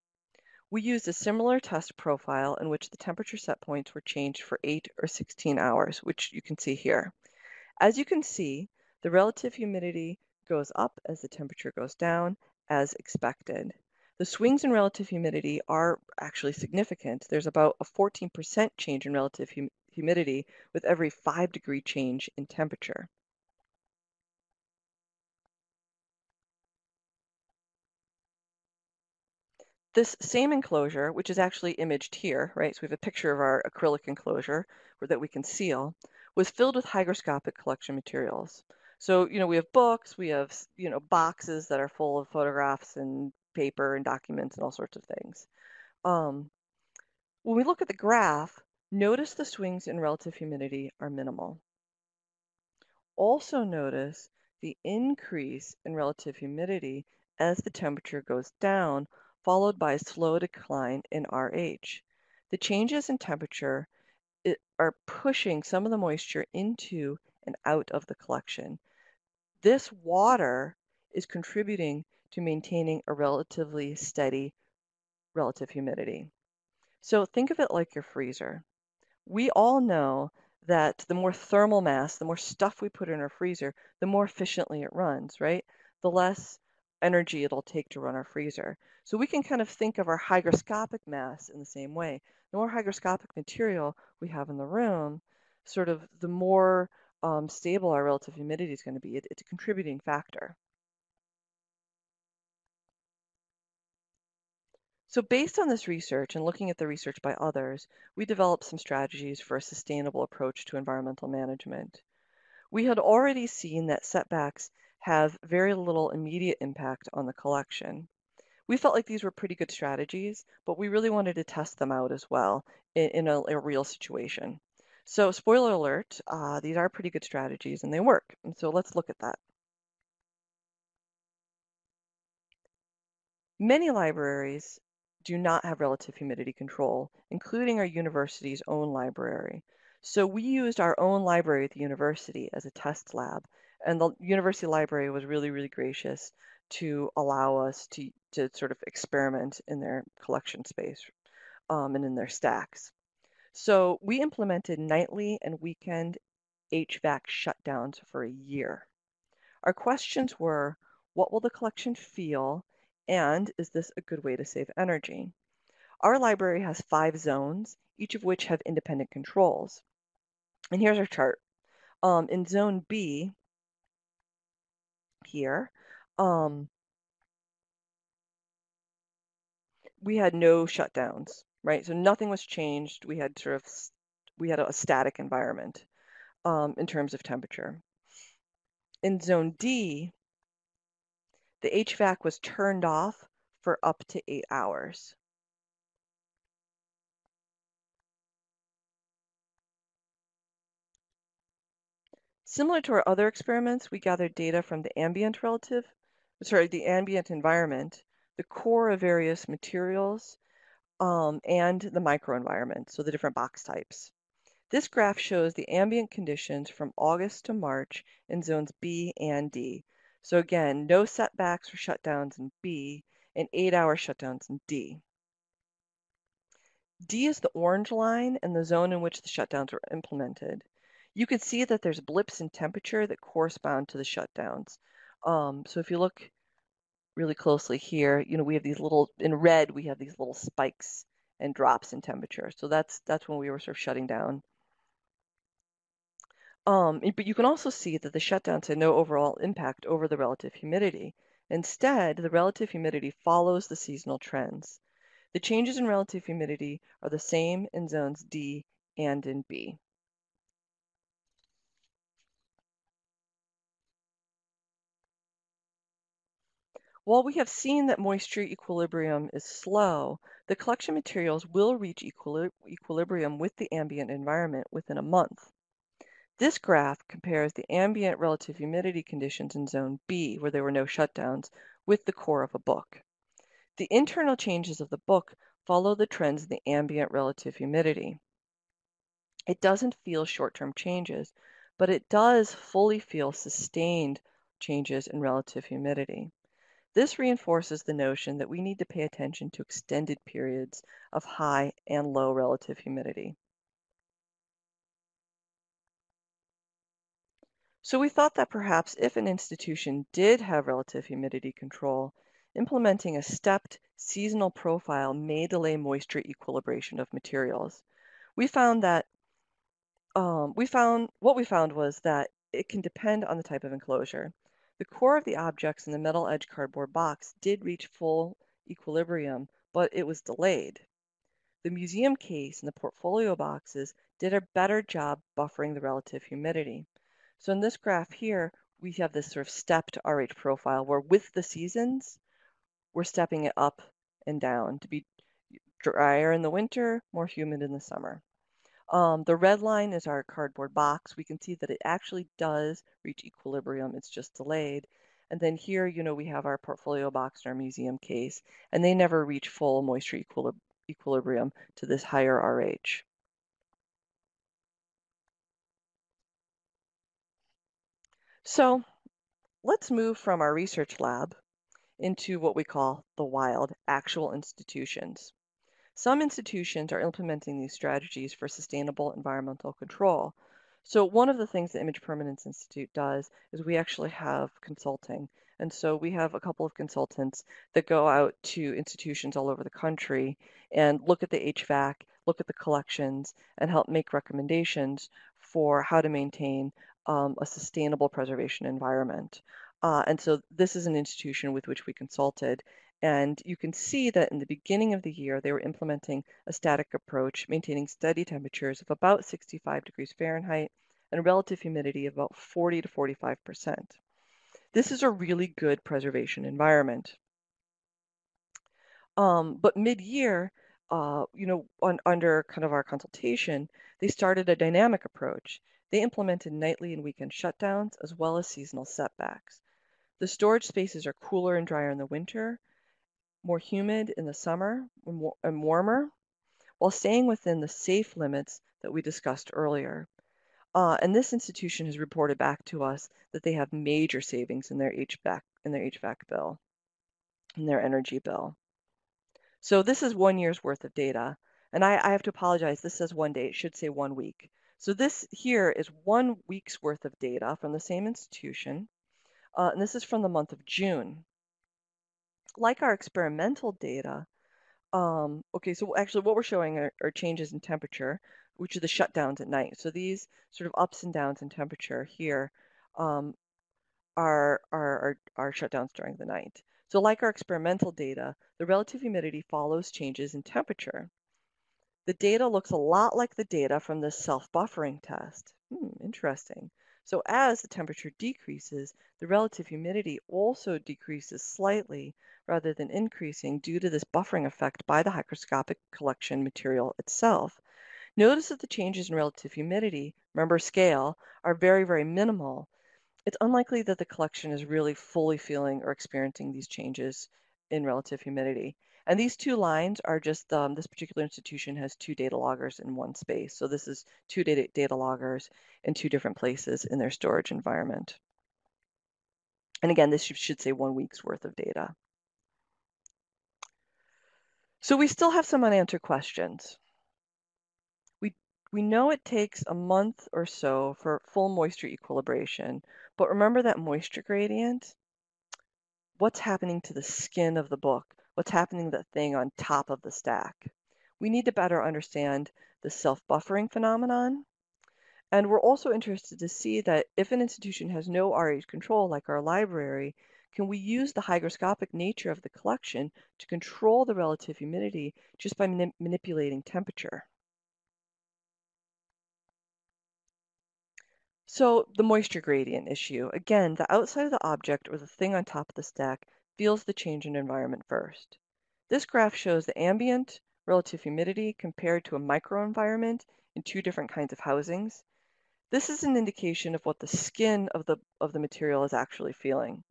We used a similar test profile in which the temperature set points were changed for 8 or 16 hours, which you can see here. As you can see, the relative humidity goes up as the temperature goes down, as expected. The swings in relative humidity are actually significant. There's about a 14% change in relative hum humidity with every 5 degree change in temperature. This same enclosure, which is actually imaged here, right? So we have a picture of our acrylic enclosure that we can seal, was filled with hygroscopic collection materials. So, you know, we have books, we have, you know, boxes that are full of photographs and paper and documents and all sorts of things. Um, when we look at the graph, notice the swings in relative humidity are minimal. Also notice the increase in relative humidity as the temperature goes down followed by a slow decline in RH. The changes in temperature are pushing some of the moisture into and out of the collection. This water is contributing to maintaining a relatively steady relative humidity. So think of it like your freezer. We all know that the more thermal mass, the more stuff we put in our freezer, the more efficiently it runs, right? The less energy it'll take to run our freezer. So we can kind of think of our hygroscopic mass in the same way. The more hygroscopic material we have in the room, sort of the more um, stable our relative humidity is going to be. It, it's a contributing factor. So based on this research and looking at the research by others, we developed some strategies for a sustainable approach to environmental management. We had already seen that setbacks have very little immediate impact on the collection. We felt like these were pretty good strategies, but we really wanted to test them out as well in, in a, a, real situation. So spoiler alert, uh, these are pretty good strategies and they work. And so let's look at that. Many libraries do not have relative humidity control, including our university's own library. So we used our own library at the university as a test lab and the university library was really, really gracious to allow us to, to sort of experiment in their collection space um, and in their stacks. So we implemented nightly and weekend HVAC shutdowns for a year. Our questions were, what will the collection feel? And is this a good way to save energy? Our library has five zones, each of which have independent controls. And here's our chart. Um, in zone B, here, um, we had no shutdowns, right? So nothing was changed. We had sort of, we had a static environment um, in terms of temperature. In zone D, the HVAC was turned off for up to eight hours. Similar to our other experiments, we gathered data from the ambient relative, sorry, the ambient environment, the core of various materials, um, and the microenvironment, so the different box types. This graph shows the ambient conditions from August to March in zones B and D. So again, no setbacks or shutdowns in B and eight hour shutdowns in D. D is the orange line and the zone in which the shutdowns were implemented you can see that there's blips in temperature that correspond to the shutdowns. Um, so if you look really closely here, you know, we have these little, in red, we have these little spikes and drops in temperature. So that's, that's when we were sort of shutting down. Um, but you can also see that the shutdowns had no overall impact over the relative humidity. Instead, the relative humidity follows the seasonal trends. The changes in relative humidity are the same in zones D and in B. While we have seen that moisture equilibrium is slow, the collection materials will reach equilibrium with the ambient environment within a month. This graph compares the ambient relative humidity conditions in zone B, where there were no shutdowns, with the core of a book. The internal changes of the book follow the trends in the ambient relative humidity. It doesn't feel short-term changes, but it does fully feel sustained changes in relative humidity. This reinforces the notion that we need to pay attention to extended periods of high and low relative humidity. So we thought that perhaps if an institution did have relative humidity control, implementing a stepped seasonal profile may delay moisture equilibration of materials. We found that um, we found what we found was that it can depend on the type of enclosure. The core of the objects in the metal edge cardboard box did reach full equilibrium, but it was delayed. The museum case and the portfolio boxes did a better job buffering the relative humidity. So in this graph here, we have this sort of stepped RH profile where with the seasons, we're stepping it up and down to be drier in the winter, more humid in the summer. Um, the red line is our cardboard box. We can see that it actually does reach equilibrium. It's just delayed. And then here, you know, we have our portfolio box and our museum case, and they never reach full moisture equilib equilibrium to this higher RH. So let's move from our research lab into what we call the wild, actual institutions. Some institutions are implementing these strategies for sustainable environmental control. So one of the things the Image Permanence Institute does is we actually have consulting. And so we have a couple of consultants that go out to institutions all over the country and look at the HVAC, look at the collections, and help make recommendations for how to maintain um, a sustainable preservation environment. Uh, and so this is an institution with which we consulted. And you can see that in the beginning of the year, they were implementing a static approach, maintaining steady temperatures of about 65 degrees Fahrenheit and relative humidity of about 40 to 45%. This is a really good preservation environment. Um, but mid-year, uh, you know, on, under kind of our consultation, they started a dynamic approach. They implemented nightly and weekend shutdowns as well as seasonal setbacks. The storage spaces are cooler and drier in the winter, more humid in the summer and warmer, while staying within the safe limits that we discussed earlier. Uh, and this institution has reported back to us that they have major savings in their HVAC in their HVAC bill, in their energy bill. So this is one year's worth of data. And I, I have to apologize, this says one day, it should say one week. So this here is one week's worth of data from the same institution. Uh, and this is from the month of June. Like our experimental data, um, okay, so actually what we're showing are, are changes in temperature, which are the shutdowns at night. So these sort of ups and downs in temperature here um, are, are, are, shutdowns during the night. So like our experimental data, the relative humidity follows changes in temperature. The data looks a lot like the data from the self-buffering test. Hmm, interesting. So as the temperature decreases, the relative humidity also decreases slightly rather than increasing due to this buffering effect by the hygroscopic collection material itself. Notice that the changes in relative humidity, remember scale, are very, very minimal. It's unlikely that the collection is really fully feeling or experiencing these changes in relative humidity. And these two lines are just, um, this particular institution has two data loggers in one space. So this is two data, data loggers in two different places in their storage environment. And again, this should say one week's worth of data. So we still have some unanswered questions. We, we know it takes a month or so for full moisture equilibration, but remember that moisture gradient? What's happening to the skin of the book? What's happening to the thing on top of the stack? We need to better understand the self-buffering phenomenon. And we're also interested to see that if an institution has no RH control, like our library, can we use the hygroscopic nature of the collection to control the relative humidity just by manip manipulating temperature? So the moisture gradient issue, again, the outside of the object or the thing on top of the stack feels the change in environment first. This graph shows the ambient relative humidity compared to a microenvironment in two different kinds of housings. This is an indication of what the skin of the, of the material is actually feeling.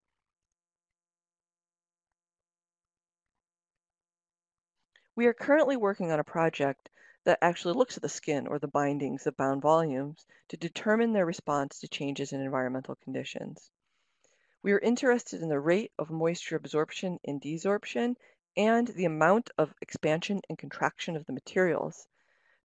We are currently working on a project that actually looks at the skin or the bindings of bound volumes to determine their response to changes in environmental conditions. We are interested in the rate of moisture absorption and desorption and the amount of expansion and contraction of the materials.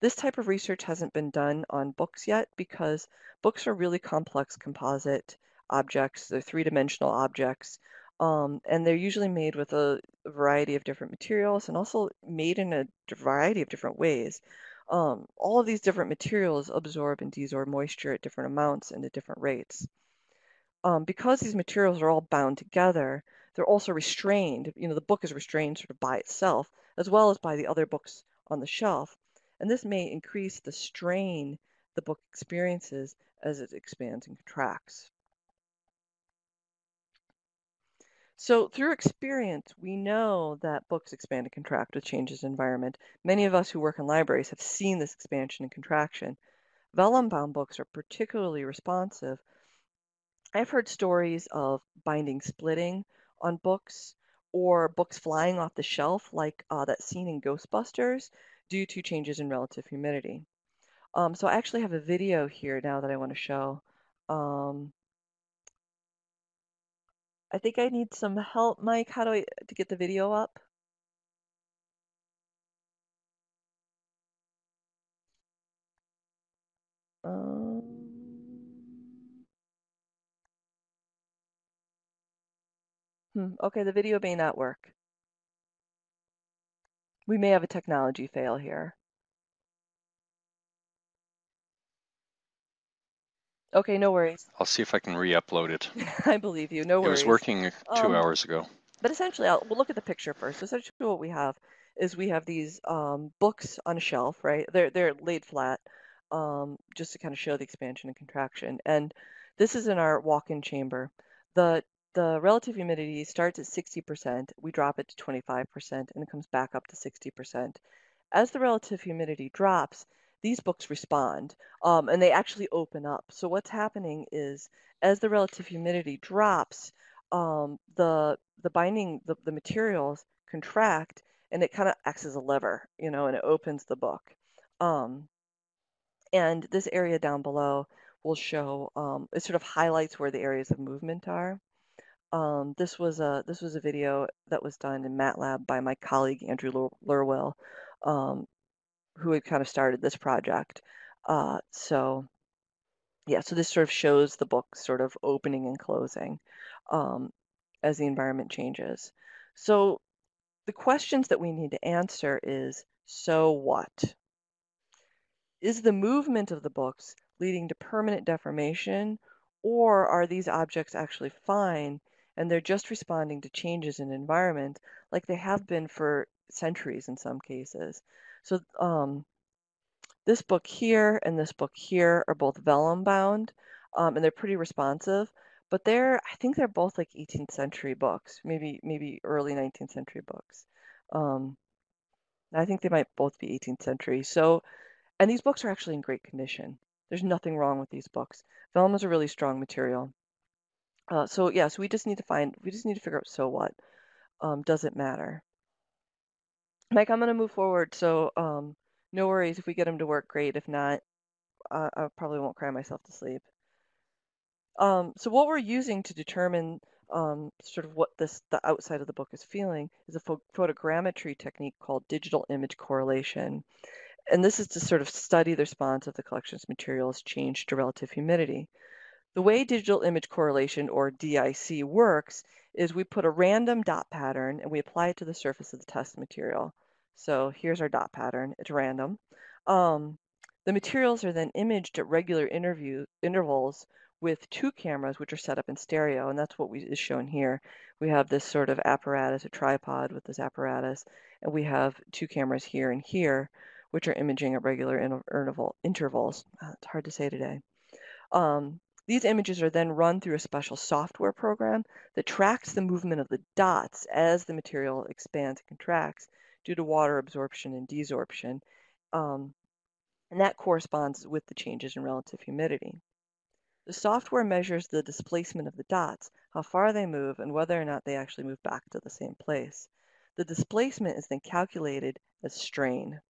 This type of research hasn't been done on books yet because books are really complex composite objects. They're three-dimensional objects um, and they're usually made with a variety of different materials and also made in a variety of different ways. Um, all of these different materials absorb and desorb moisture at different amounts and at different rates. Um, because these materials are all bound together, they're also restrained. You know, the book is restrained sort of by itself, as well as by the other books on the shelf. And this may increase the strain the book experiences as it expands and contracts. So through experience, we know that books expand and contract with changes in environment. Many of us who work in libraries have seen this expansion and contraction. Vellum-bound books are particularly responsive. I've heard stories of binding splitting on books or books flying off the shelf like uh, that scene in Ghostbusters due to changes in relative humidity. Um, so I actually have a video here now that I want to show. Um, I think I need some help, Mike. How do I to get the video up? Hmm, okay, the video may not work. We may have a technology fail here. Okay, no worries. I'll see if I can re-upload it. I believe you. No worries. It was working two Um, hours ago. But essentially, I'll, we'll look at the picture first. Essentially, what we have is we have these um, books on a shelf, right? They're they're laid flat, um, just to kind of show the expansion and contraction. And this is in our walk-in chamber. The the relative humidity starts at 60%. We drop it to 25%, and it comes back up to 60%. As the relative humidity drops, these books respond um, and they actually open up. So what's happening is as the relative humidity drops, um, the the binding the, the materials contract and it kind of acts as a lever, you know, and it opens the book. Um, and this area down below will show um, it sort of highlights where the areas of movement are. Um, this was a this was a video that was done in MATLAB by my colleague Andrew Lerwill, um, who had kind of started this project. Uh, so yeah, so this sort of shows the book sort of opening and closing um, as the environment changes. So the questions that we need to answer is, so what? Is the movement of the books leading to permanent deformation, or are these objects actually fine and they're just responding to changes in environment like they have been for centuries in some cases? So um, this book here and this book here are both vellum bound, um, and they're pretty responsive. But they're, I think they're both like 18th century books, maybe maybe early 19th century books. Um, I think they might both be 18th century. So, and these books are actually in great condition. There's nothing wrong with these books. Vellum is a really strong material. Uh, so yeah, so we just need to find, we just need to figure out so what. Um, does it matter? Mike, I'm going to move forward. So um, no worries if we get him to work, great. If not, I probably won't cry myself to sleep. Um, so what we're using to determine um, sort of what this the outside of the book is feeling is a pho photogrammetry technique called digital image correlation. And this is to sort of study the response of the collection's materials changed to relative humidity. The way digital image correlation, or DIC, works is we put a random dot pattern and we apply it to the surface of the test material. So here's our dot pattern. It's random. Um, the materials are then imaged at regular interview intervals with two cameras, which are set up in stereo, and that's what we, is shown here. We have this sort of apparatus, a tripod with this apparatus, and we have two cameras here and here, which are imaging at regular interval, intervals. Uh, it's hard to say today. Um, these images are then run through a special software program that tracks the movement of the dots as the material expands and contracts due to water absorption and desorption. Um, and that corresponds with the changes in relative humidity. The software measures the displacement of the dots, how far they move, and whether or not they actually move back to the same place. The displacement is then calculated as strain.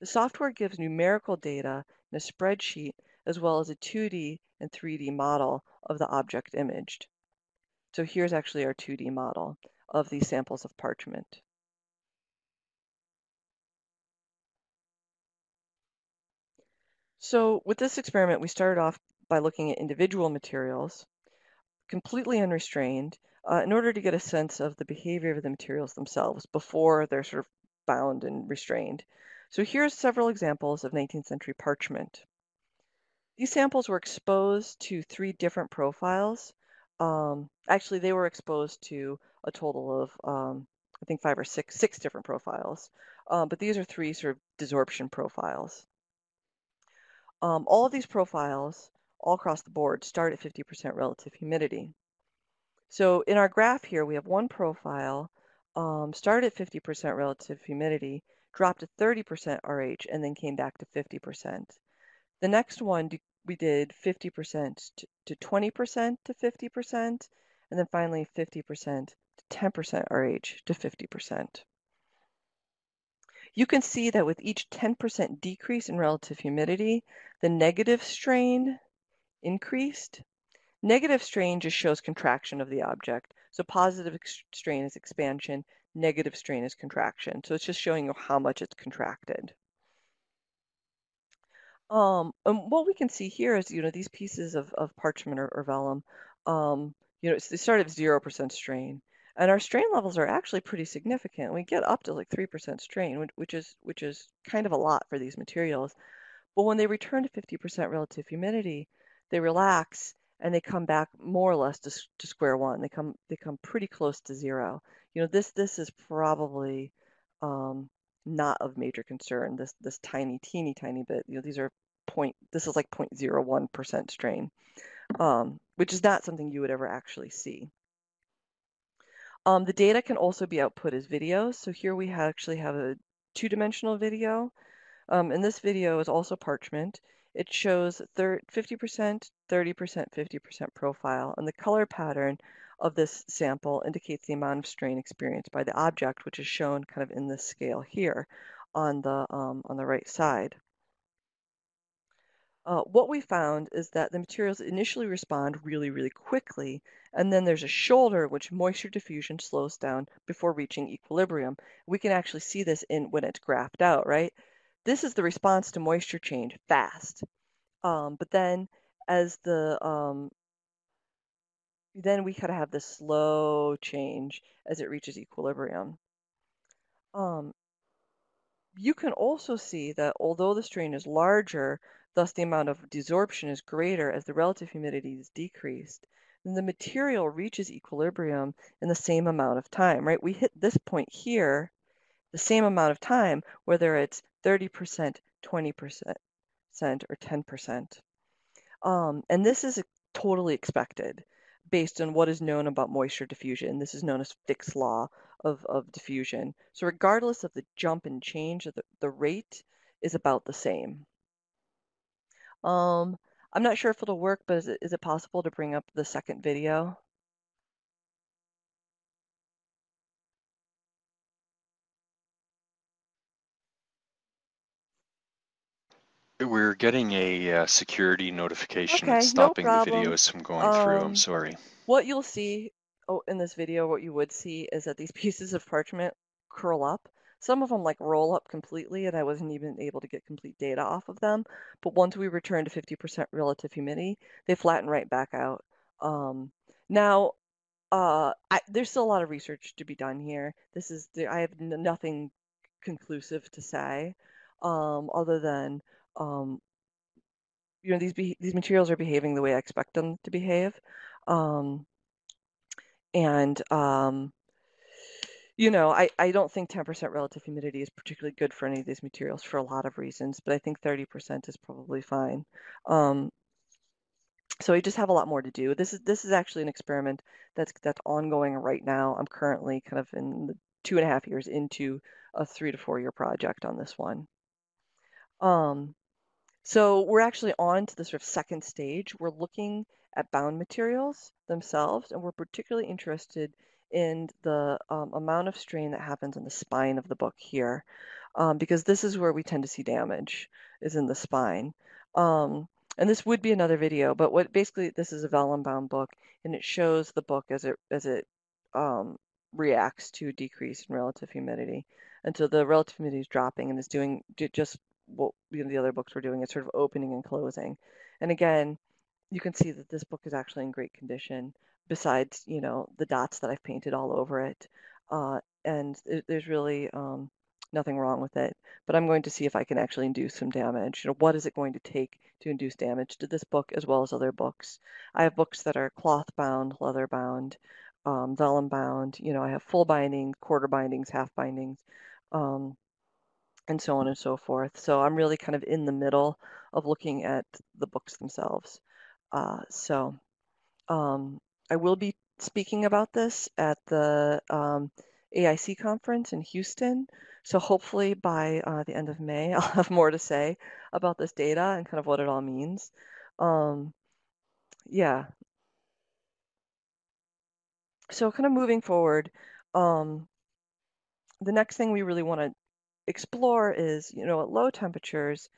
The software gives numerical data in a spreadsheet as well as a 2D and 3D model of the object imaged. So here's actually our 2D model of these samples of parchment. So with this experiment, we started off by looking at individual materials, completely unrestrained, uh, in order to get a sense of the behavior of the materials themselves before they're sort of bound and restrained. So here's several examples of 19th century parchment. These samples were exposed to three different profiles. Um, actually, they were exposed to a total of, um, I think, five or six, six different profiles. Um, but these are three sort of desorption profiles. Um, all of these profiles all across the board start at 50% relative humidity. So in our graph here, we have one profile, um, started at 50% relative humidity, dropped to 30% RH, and then came back to 50%. The next one, we did 50% to 20% to 50%, and then finally 50% to 10% RH to 50%. You can see that with each 10% decrease in relative humidity, the negative strain increased. Negative strain just shows contraction of the object. So positive strain is expansion, negative strain is contraction. So it's just showing you how much it's contracted. Um, and what we can see here is, you know, these pieces of, of parchment or, or vellum, um, you know, they start at 0% strain. And our strain levels are actually pretty significant. We get up to like 3% strain, which is, which is kind of a lot for these materials. But when they return to 50% relative humidity, they relax and they come back more or less to, to square one. They come they come pretty close to zero. You know, this this is probably um, not of major concern. This this tiny, teeny, tiny bit. You know, these are point. This is like 0.01 percent strain, um, which is not something you would ever actually see. Um, the data can also be output as videos. So here we actually have a two-dimensional video. Um, and this video is also parchment. It shows 50%, 30%, 50% profile, and the color pattern of this sample indicates the amount of strain experienced by the object, which is shown kind of in this scale here on the, um, on the right side. Uh, what we found is that the materials initially respond really, really quickly, and then there's a shoulder which moisture diffusion slows down before reaching equilibrium. We can actually see this in when it's graphed out, right? This is the response to moisture change, fast. Um, but then as the um, then we kind of have this slow change as it reaches equilibrium. Um, you can also see that although the strain is larger, thus the amount of desorption is greater as the relative humidity is decreased, then the material reaches equilibrium in the same amount of time, right? We hit this point here the same amount of time, whether it's 30%, 20%, cent or 10%. Um, and this is totally expected based on what is known about moisture diffusion. This is known as Fick's law of, of diffusion. So regardless of the jump and change, the, the rate is about the same. Um, I'm not sure if it'll work, but is it, is it possible to bring up the second video? We're getting a uh, security notification Okay, no stopping the problem. videos from going through. I'm Um, sorry. What you'll see oh, in this video, what you would see is that these pieces of parchment curl up. Some of them like roll up completely and I wasn't even able to get complete data off of them. But once we return to 50% relative humidity, they flatten right back out. Um, now, uh, I, there's still a lot of research to be done here. This is, I have nothing conclusive to say um, other than um, you know these these materials are behaving the way I expect them to behave, um, and um, you know I I don't think 10% relative humidity is particularly good for any of these materials for a lot of reasons, but I think 30% is probably fine. Um, so we just have a lot more to do. This is this is actually an experiment that's that's ongoing right now. I'm currently kind of in the two and a half years into a three to four year project on this one. Um, so we're actually on to the sort of second stage. We're looking at bound materials themselves, and we're particularly interested in the um, amount of strain that happens in the spine of the book here, um, because this is where we tend to see damage, is in the spine. Um, and this would be another video, but what basically this is a vellum bound book, and it shows the book as it as it um, reacts to decrease in relative humidity. And so the relative humidity is dropping and is doing just what you know, the other books were doing. is sort of opening and closing. And again, you can see that this book is actually in great condition besides, you know, the dots that I've painted all over it. Uh, and there's really um, nothing wrong with it. But I'm going to see if I can actually induce some damage. You know, what is it going to take to induce damage to this book as well as other books? I have books that are cloth bound, leather bound, um, vellum bound. You know, I have full binding, quarter bindings, half bindings. Um, and so on and so forth. So I'm really kind of in the middle of looking at the books themselves. Uh, so um, I will be speaking about this at the um, AIC conference in Houston. So hopefully by uh, the end of May, I'll have more to say about this data and kind of what it all means. Um, yeah. So kind of moving forward, um, the next thing we really want to explore is, you know, at low temperatures,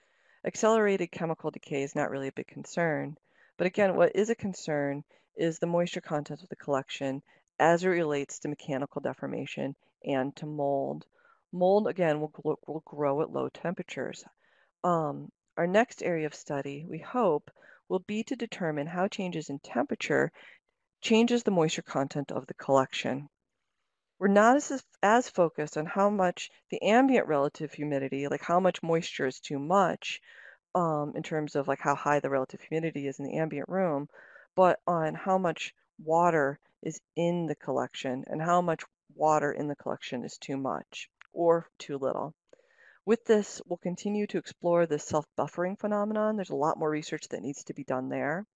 accelerated chemical decay is not really a big concern. But again, what is a concern is the moisture content of the collection as it relates to mechanical deformation and to mold. Mold, again, will, will grow at low temperatures. Um, our next area of study, we hope, will be to determine how changes in temperature changes the moisture content of the collection. We're not as, as focused on how much the ambient relative humidity, like how much moisture is too much, um, in terms of like how high the relative humidity is in the ambient room, but on how much water is in the collection and how much water in the collection is too much or too little. With this, we'll continue to explore the self-buffering phenomenon. There's a lot more research that needs to be done there.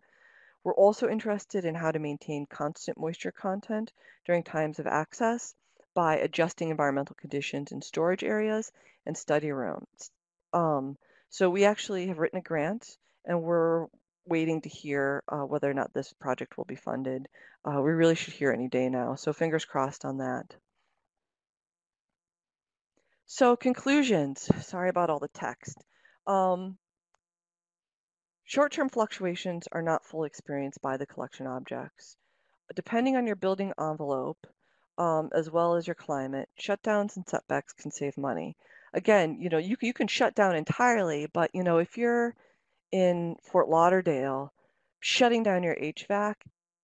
We're also interested in how to maintain constant moisture content during times of access by adjusting environmental conditions in storage areas and study rooms. Um, so we actually have written a grant and we're waiting to hear uh, whether or not this project will be funded. Uh, we really should hear any day now, so fingers crossed on that. So conclusions, sorry about all the text. Um, Short-term fluctuations are not fully experienced by the collection objects. Depending on your building envelope, um, as well as your climate, shutdowns and setbacks can save money. Again, you know, you, you can shut down entirely, but you know, if you're in Fort Lauderdale, shutting down your HVAC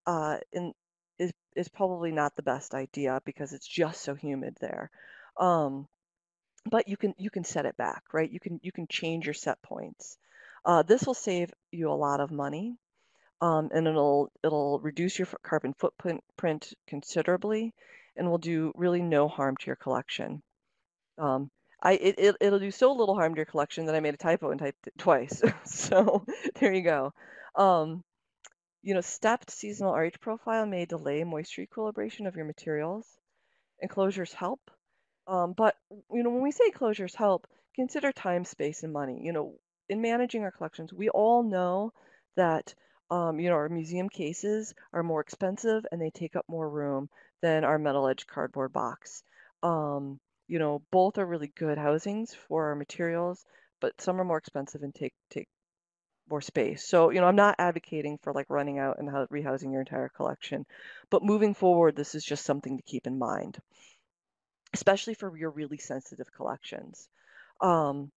uh, in, is is probably not the best idea because it's just so humid there. Um, but you can you can set it back, right? You can you can change your set points. Uh, this will save you a lot of money, um, and it'll it'll reduce your carbon footprint print considerably, and will do really no harm to your collection. Um, I it, it it'll do so little harm to your collection that I made a typo and typed it twice. so there you go. Um, you know, stepped seasonal RH profile may delay moisture equilibration of your materials. Enclosures help, um, but you know, when we say closures help, consider time, space, and money. You know, in managing our collections, we all know that um, you know our museum cases are more expensive and they take up more room than our metal edge cardboard box. Um, you know, both are really good housings for our materials, but some are more expensive and take take more space. So, you know, I'm not advocating for like running out and rehousing your entire collection, but moving forward, this is just something to keep in mind especially for your really sensitive collections. Um,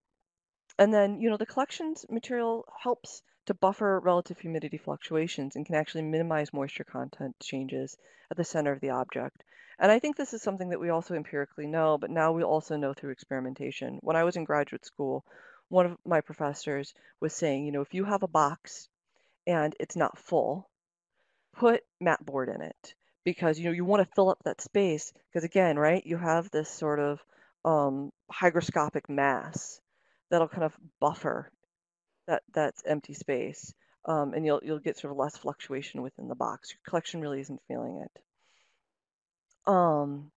and then, you know, the collections material helps to buffer relative humidity fluctuations and can actually minimize moisture content changes at the center of the object. And I think this is something that we also empirically know, but now we also know through experimentation. When I was in graduate school, one of my professors was saying, you know, if you have a box and it's not full, put mat board in it because you know you want to fill up that space because again right you have this sort of um, hygroscopic mass that'll kind of buffer that that's empty space um, and you'll you'll get sort of less fluctuation within the box your collection really isn't feeling it um,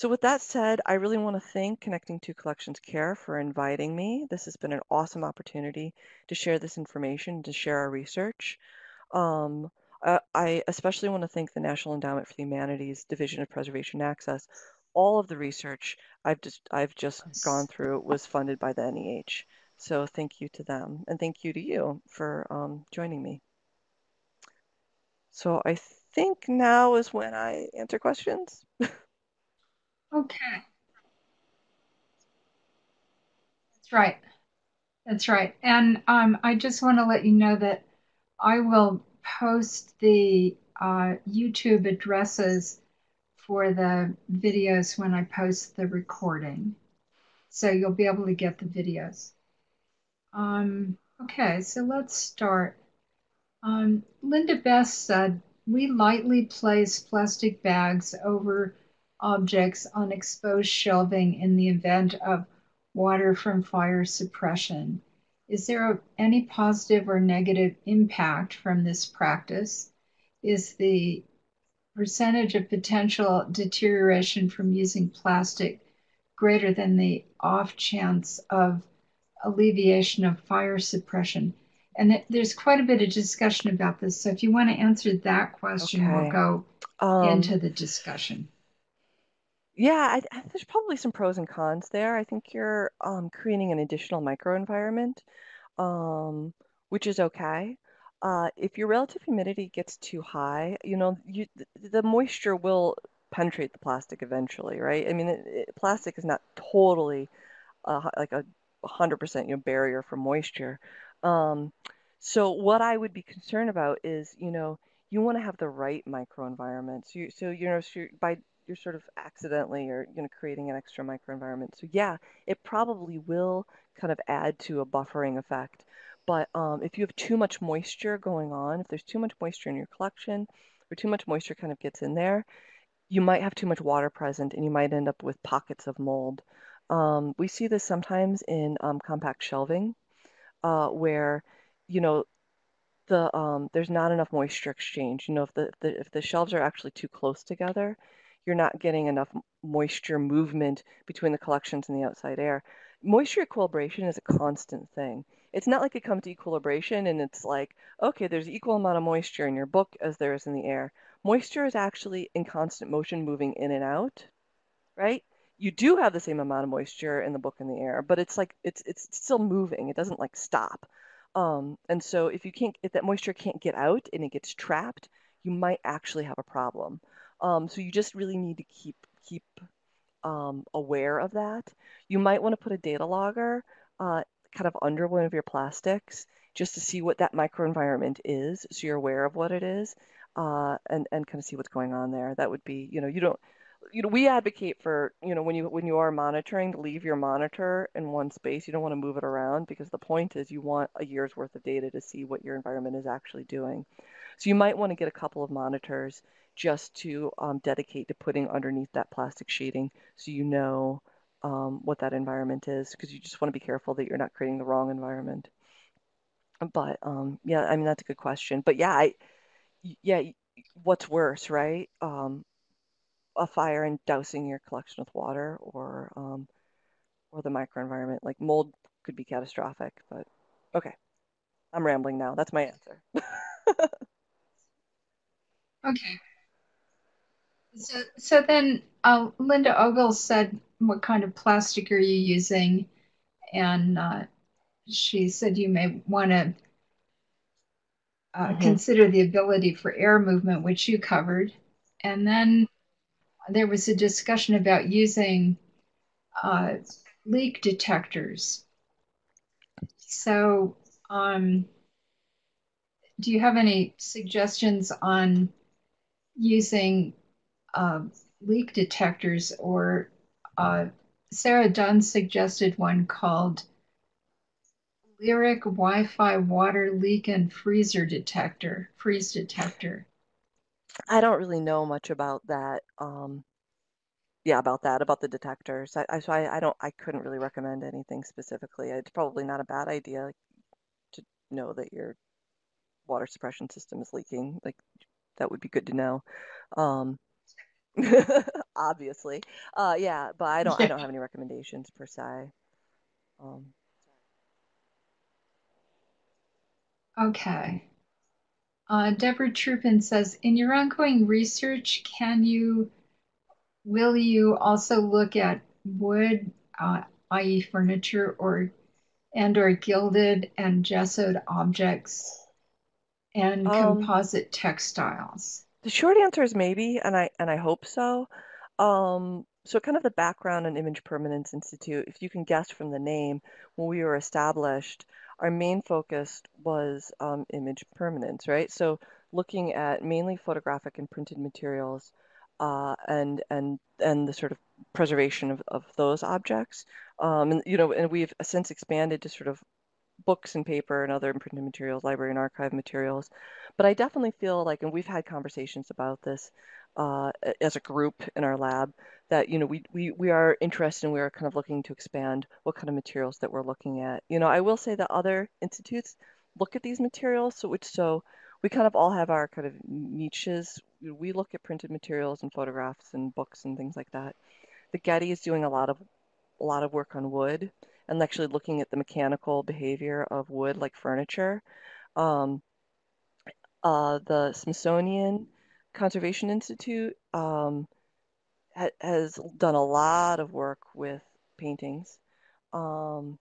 so with that said, I really want to thank Connecting to Collections Care for inviting me. This has been an awesome opportunity to share this information, to share our research. Um, uh, I especially want to thank the National Endowment for the Humanities Division of Preservation Access. All of the research I've just I've just gone through was funded by the NEH. So thank you to them, and thank you to you for um, joining me. So I think now is when I answer questions. okay. That's right. That's right. And um, I just want to let you know that I will post the uh, YouTube addresses for the videos when I post the recording. So you'll be able to get the videos. Um, okay, so let's start. Um, Linda Best said, we lightly place plastic bags over objects on exposed shelving in the event of water from fire suppression. Is there any positive or negative impact from this practice? Is the percentage of potential deterioration from using plastic greater than the off chance of alleviation of fire suppression? And there's quite a bit of discussion about this. So if you want to answer that question, okay. we'll go um, into the discussion. Yeah, I, there's probably some pros and cons there. I think you're um, creating an additional microenvironment, um, which is okay. Uh, if your relative humidity gets too high, you know, you, the, moisture will penetrate the plastic eventually, right? I mean, it, it, plastic is not totally uh, like a 100% you know, barrier for moisture. Um, so what I would be concerned about is, you know, you want to have the right microenvironment. So, you, so you know, so by you're sort of accidentally or you know creating an extra microenvironment. So yeah, it probably will kind of add to a buffering effect. But um, if you have too much moisture going on, if there's too much moisture in your collection, or too much moisture kind of gets in there, you might have too much water present, and you might end up with pockets of mold. Um, we see this sometimes in um, compact shelving, uh, where you know the um, there's not enough moisture exchange. You know, if the, the if the shelves are actually too close together, you're not getting enough moisture movement between the collections and the outside air. Moisture equilibration is a constant thing. It's not like it comes to equilibration and it's like, okay, there's equal amount of moisture in your book as there is in the air. Moisture is actually in constant motion moving in and out, right? you do have the same amount of moisture in the book in the air, but it's like it's it's still moving. It doesn't like stop. Um, and so if you can't if that moisture can't get out and it gets trapped, you might actually have a problem. Um, so you just really need to keep keep um, aware of that. You might want to put a data logger uh, kind of under one of your plastics just to see what that microenvironment is, so you're aware of what it is, uh, and and kind of see what's going on there. That would be, you know, you don't you know, we advocate for, you know, when you when you are monitoring, to leave your monitor in one space. You don't want to move it around because the point is you want a year's worth of data to see what your environment is actually doing. So you might want to get a couple of monitors just to um, dedicate to putting underneath that plastic sheeting so you know um, what that environment is because you just want to be careful that you're not creating the wrong environment. But um, yeah, I mean that's a good question. But yeah, I yeah, what's worse, right? Um, a fire and dousing your collection with water or um, or the microenvironment. Like mold could be catastrophic, but okay. I'm rambling now. That's my answer. Okay. So, so then uh, Linda Ogle said, what kind of plastic are you using? And uh, she said you may want to uh, hmm consider the ability for air movement, which you covered. And then there was a discussion about using uh, leak detectors. So, um, do you have any suggestions on using uh, leak detectors or uh, Sarah Dunn suggested one called Lyric Wi-Fi water leak and freezer detector, freeze detector. I don't really know much about that. Um, yeah, about that, about the detectors. I, I so I, I don't I couldn't really recommend anything specifically. It's probably not a bad idea to know that your water suppression system is leaking. Like that would be good to know. Um, obviously. Uh, yeah, but I don't I don't have any recommendations per se. Um, Okay. Uh, Deborah Trupin says, in your ongoing research, can you, will you also look at wood, uh, i.e. furniture or and or gilded and gessoed objects and um, composite textiles? The short answer is maybe, and I and I hope so. Um, so kind of the background on Image Permanence Institute, if you can guess from the name, when we were established, our main focus was um, image permanence, right? So looking at mainly photographic and printed materials, uh, and and and the sort of preservation of, of those objects. Um, and you know, and we've since expanded to sort of books and paper and other printed materials, library and archive materials. But I definitely feel like, and we've had conversations about this uh, as a group in our lab, that you know we, we we are interested and we are kind of looking to expand what kind of materials that we're looking at. You know, I will say that other institutes look at these materials, so which so we kind of all have our kind of niches. We look at printed materials and photographs and books and things like that. The Getty is doing a lot of a lot of work on wood and actually looking at the mechanical behavior of wood like furniture. Um, uh, the Smithsonian Conservation Institute um, ha has done a lot of work with paintings. Um,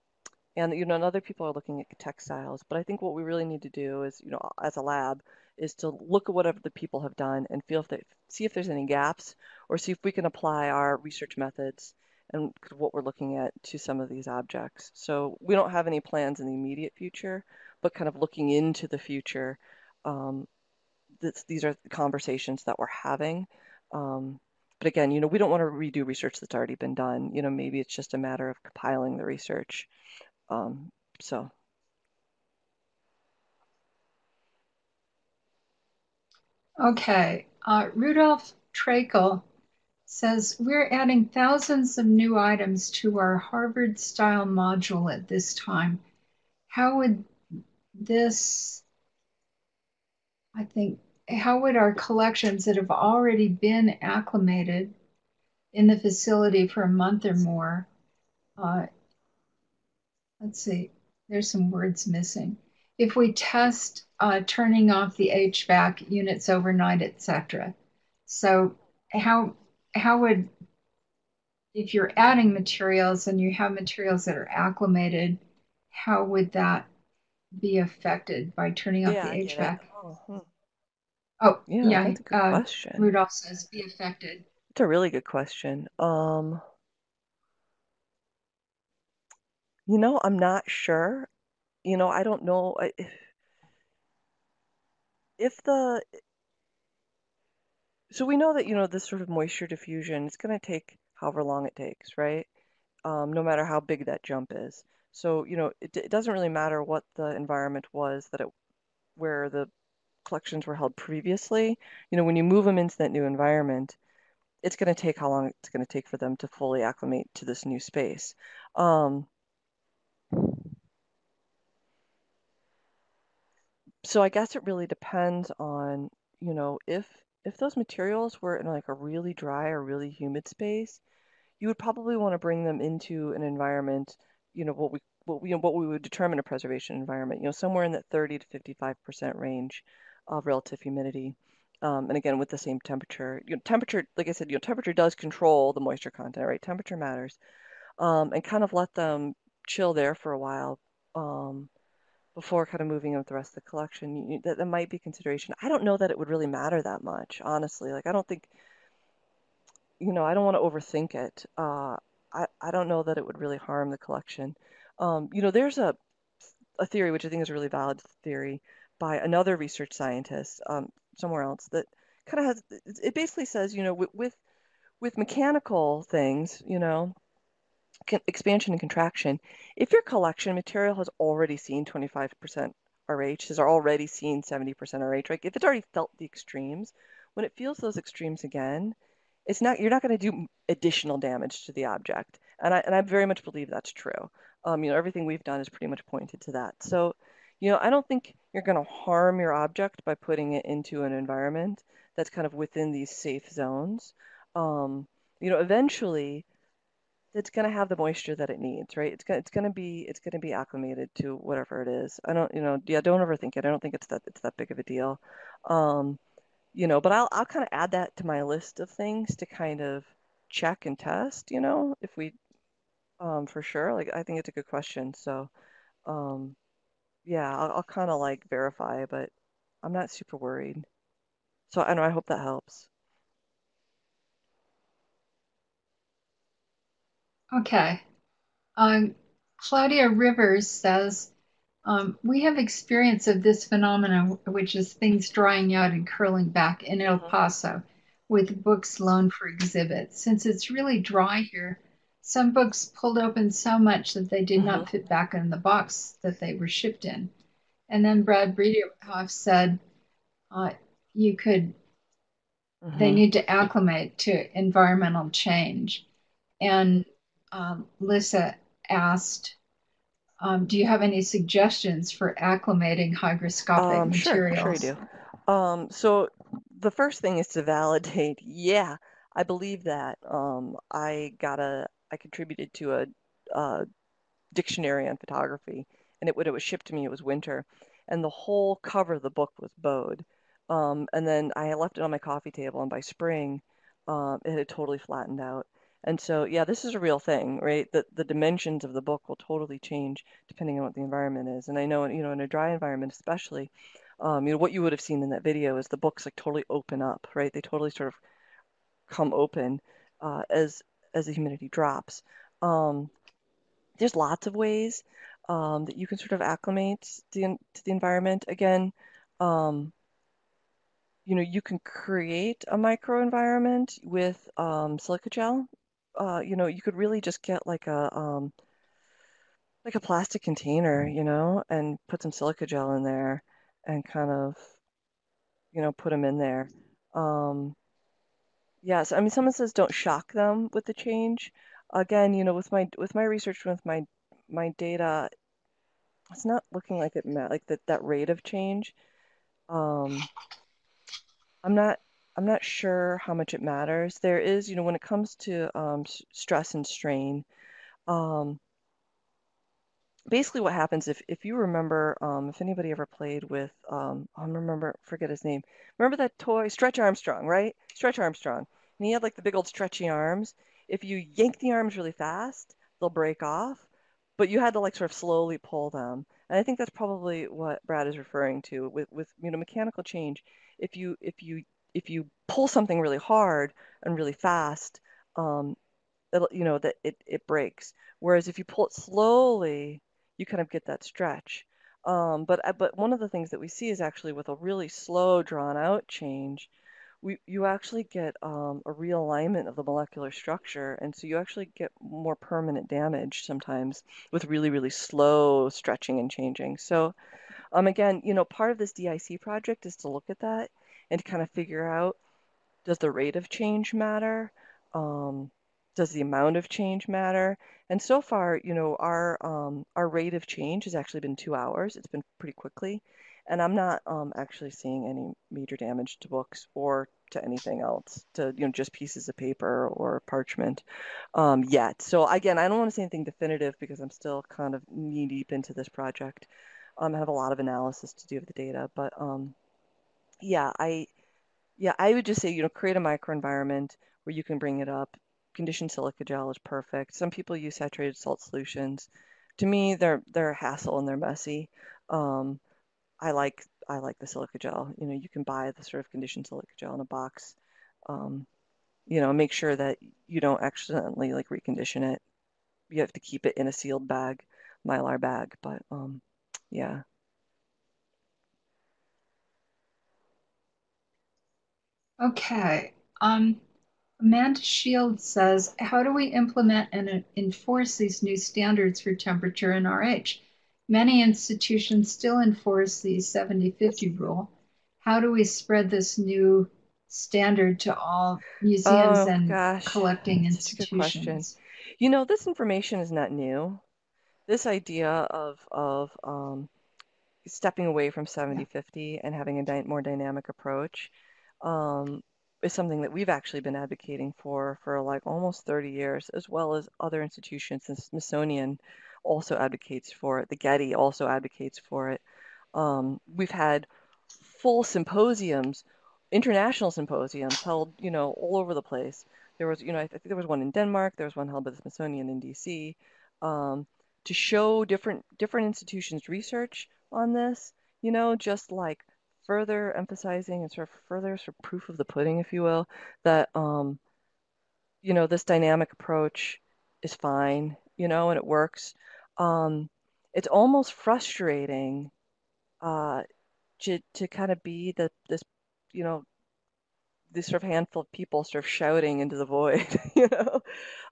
and you know, and other people are looking at textiles. But I think what we really need to do is, you know, as a lab, is to look at whatever the people have done and feel if they see if there's any gaps, or see if we can apply our research methods and what we're looking at to some of these objects. So we don't have any plans in the immediate future, but kind of looking into the future. Um, this, these are conversations that we're having. Um, but again, you know, we don't want to redo research that's already been done. You know, maybe it's just a matter of compiling the research. Um, so. Okay. Uh, Rudolph Trakel says we're adding thousands of new items to our Harvard style module at this time. How would this, I think, how would our collections that have already been acclimated in the facility for a month or more, uh, let's see, there's some words missing. If we test uh, turning off the HVAC units overnight, etc. So how how would if you're adding materials and you have materials that are acclimated, how would that be affected by turning off Yeah, the I get it. HVAC? Oh, hmm. Oh, Yeah, yeah, that's a good uh, question. Rudolph says be affected. It's a really good question. Um, you know, I'm not sure. You know, I don't know I- if if the so we know that, you know, this sort of moisture diffusion, it's going to take however long it takes, right? Um, no matter how big that jump is. So, you know, it, it doesn't really matter what the environment was that it where the collections were held previously. You know, when you move them into that new environment, it's going to take how long it's going to take for them to fully acclimate to this new space. Um, so I guess it really depends on, you know, if if those materials were in like a really dry or really humid space, you would probably want to bring them into an environment, you know, what we what we, what we would determine a preservation environment, you know, somewhere in that 30 to 55% range of relative humidity. Um, and again, with the same temperature, you know, temperature, like I said, you know, temperature does control the moisture content, right? Temperature matters. Um, and kind of let them chill there for a while. Um, before kind of moving on with the rest of the collection. You, that, that might be consideration. I don't know that it would really matter that much, honestly. Like, I don't think, you know, I don't want to overthink it. Uh, I, I don't know that it would really harm the collection. Um, you know, there's a, a theory, which I think is a really valid theory, by another research scientist um, somewhere else that kind of has, it basically says, you know, with, with, with mechanical things, you know, expansion and contraction, if your collection material has already seen 25% RH, has already seen 70% RH, right? If it's already felt the extremes, when it feels those extremes again, it's not you're not going to do additional damage to the object. And I and I very much believe that's true. Um, you know, everything we've done is pretty much pointed to that. So, you know, I don't think you're going to harm your object by putting it into an environment that's kind of within these safe zones. Um, you know, eventually it's going to have the moisture that it needs, right? It's going it's going to be it's going to be acclimated to whatever it is. I don't, you know, yeah, don't overthink it. I don't think it's that it's that big of a deal. Um, you know, but I'll I'll kind of add that to my list of things to kind of check and test, you know, if we um for sure. Like I think it's a good question. So, um yeah, I'll, I'll kind of like verify, but I'm not super worried. So I know I hope that helps. Okay. Um, Claudia Rivers says, um, we have experience of this phenomenon, which is things drying out and curling back in El Mhm. Paso with books loaned for exhibit. Since it's really dry here, some books pulled open so much that they did not fit back in the box that they were shipped in. And then Brad Bredehoff said, uh, you could, they Mhm. need to acclimate to environmental change. And um, Lissa asked, um, do you have any suggestions for acclimating hygroscopic Um, sure, sure I do. Um, so the first thing is to validate, yeah, I believe that. Um, I got a, I contributed to a, a dictionary on photography, and it when it was shipped to me, it was winter, and the whole cover of the book was bowed. Um, and then I left it on my coffee table, and by spring, um, it had totally flattened out. And so, yeah, this is a real thing, right? That the dimensions of the book will totally change depending on what the environment is. And I know, you know, in a dry environment especially, um, you know, what you would have seen in that video is the books like totally open up, right? They totally sort of come open uh, as as the humidity drops. Um, there's lots of ways um, that you can sort of acclimate to the, to the environment. Again, um, you know, you can create a microenvironment with um, silica gel. Uh, you know, you could really just get like a um, like a plastic container, you know, and put some silica gel in there and kind of, you know, put them in there. Um, yes, I mean, someone says don't shock them with the change. Again, you know, with my with my research with my my data, it's not looking like it met like that that rate of change. Um, I'm not I'm not sure how much it matters. There is, you know, when it comes to um, s- stress and strain, um, basically what happens if if you remember, um, if anybody ever played with, um, I remember forget his name. Remember that toy, Stretch Armstrong, right? Stretch Armstrong, and he had like the big old stretchy arms. if you yank the arms really fast, they'll break off, but you had to like sort of slowly pull them. And I think that's probably what Brad is referring to with, with you know mechanical change. If you if you if you pull something really hard and really fast, um, you know that it, it breaks. Whereas if you pull it slowly, you kind of get that stretch. Um, but uh, but one of the things that we see is actually with a really slow, drawn out change, we you actually get um, a realignment of the molecular structure, and so you actually get more permanent damage sometimes with really really slow stretching and changing. So um, again, you know, part of this DIC project is to look at that and kind of figure out does the rate of change matter? Um, does the amount of change matter? And so far, you know, our um, our rate of change has actually been two hours. It's been pretty quickly, and I'm not um, actually seeing any major damage to books or to anything else, to you know, just pieces of paper or parchment um, yet. So again, I don't want to say anything definitive because I'm still kind of knee deep into this project. Um, I have a lot of analysis to do of the data, but um, yeah, I yeah, I would just say you know create a microenvironment where you can bring it up conditioned silica gel is perfect. Some people use saturated salt solutions. To me, they're they're a hassle and they're messy. Um, I like I like the silica gel. You know, you can buy the sort of conditioned silica gel in a box. Um, you know, make sure that you don't accidentally like recondition it. You have to keep it in a sealed bag, mylar bag. But um, yeah. Okay. Um, Amanda Shield says, how do we implement and enforce these new standards for temperature and RH? Many institutions still enforce the 70-50 rule. How do we spread this new standard to all museums Oh and gosh, collecting such good question. institutions? You know, this information is not new. This idea of of um, stepping away from 70-50 and having a dy more dynamic approach um, is something that we've actually been advocating for for like almost 30 years, as well as other institutions. The Smithsonian also advocates for it. The Getty also advocates for it. Um, we've had full symposiums, international symposiums held, you know, all over the place. There was, you know, I think there was one in Denmark. There was one held by the Smithsonian in D.C. Um, to show different different institutions' research on this. You know, just like further emphasizing and sort of further sort of proof of the pudding, if you will, that um, you know, this dynamic approach is fine, you know, and it works. Um, it's almost frustrating uh, to to kind of be the this, you know, this sort of handful of people sort of shouting into the void, you know,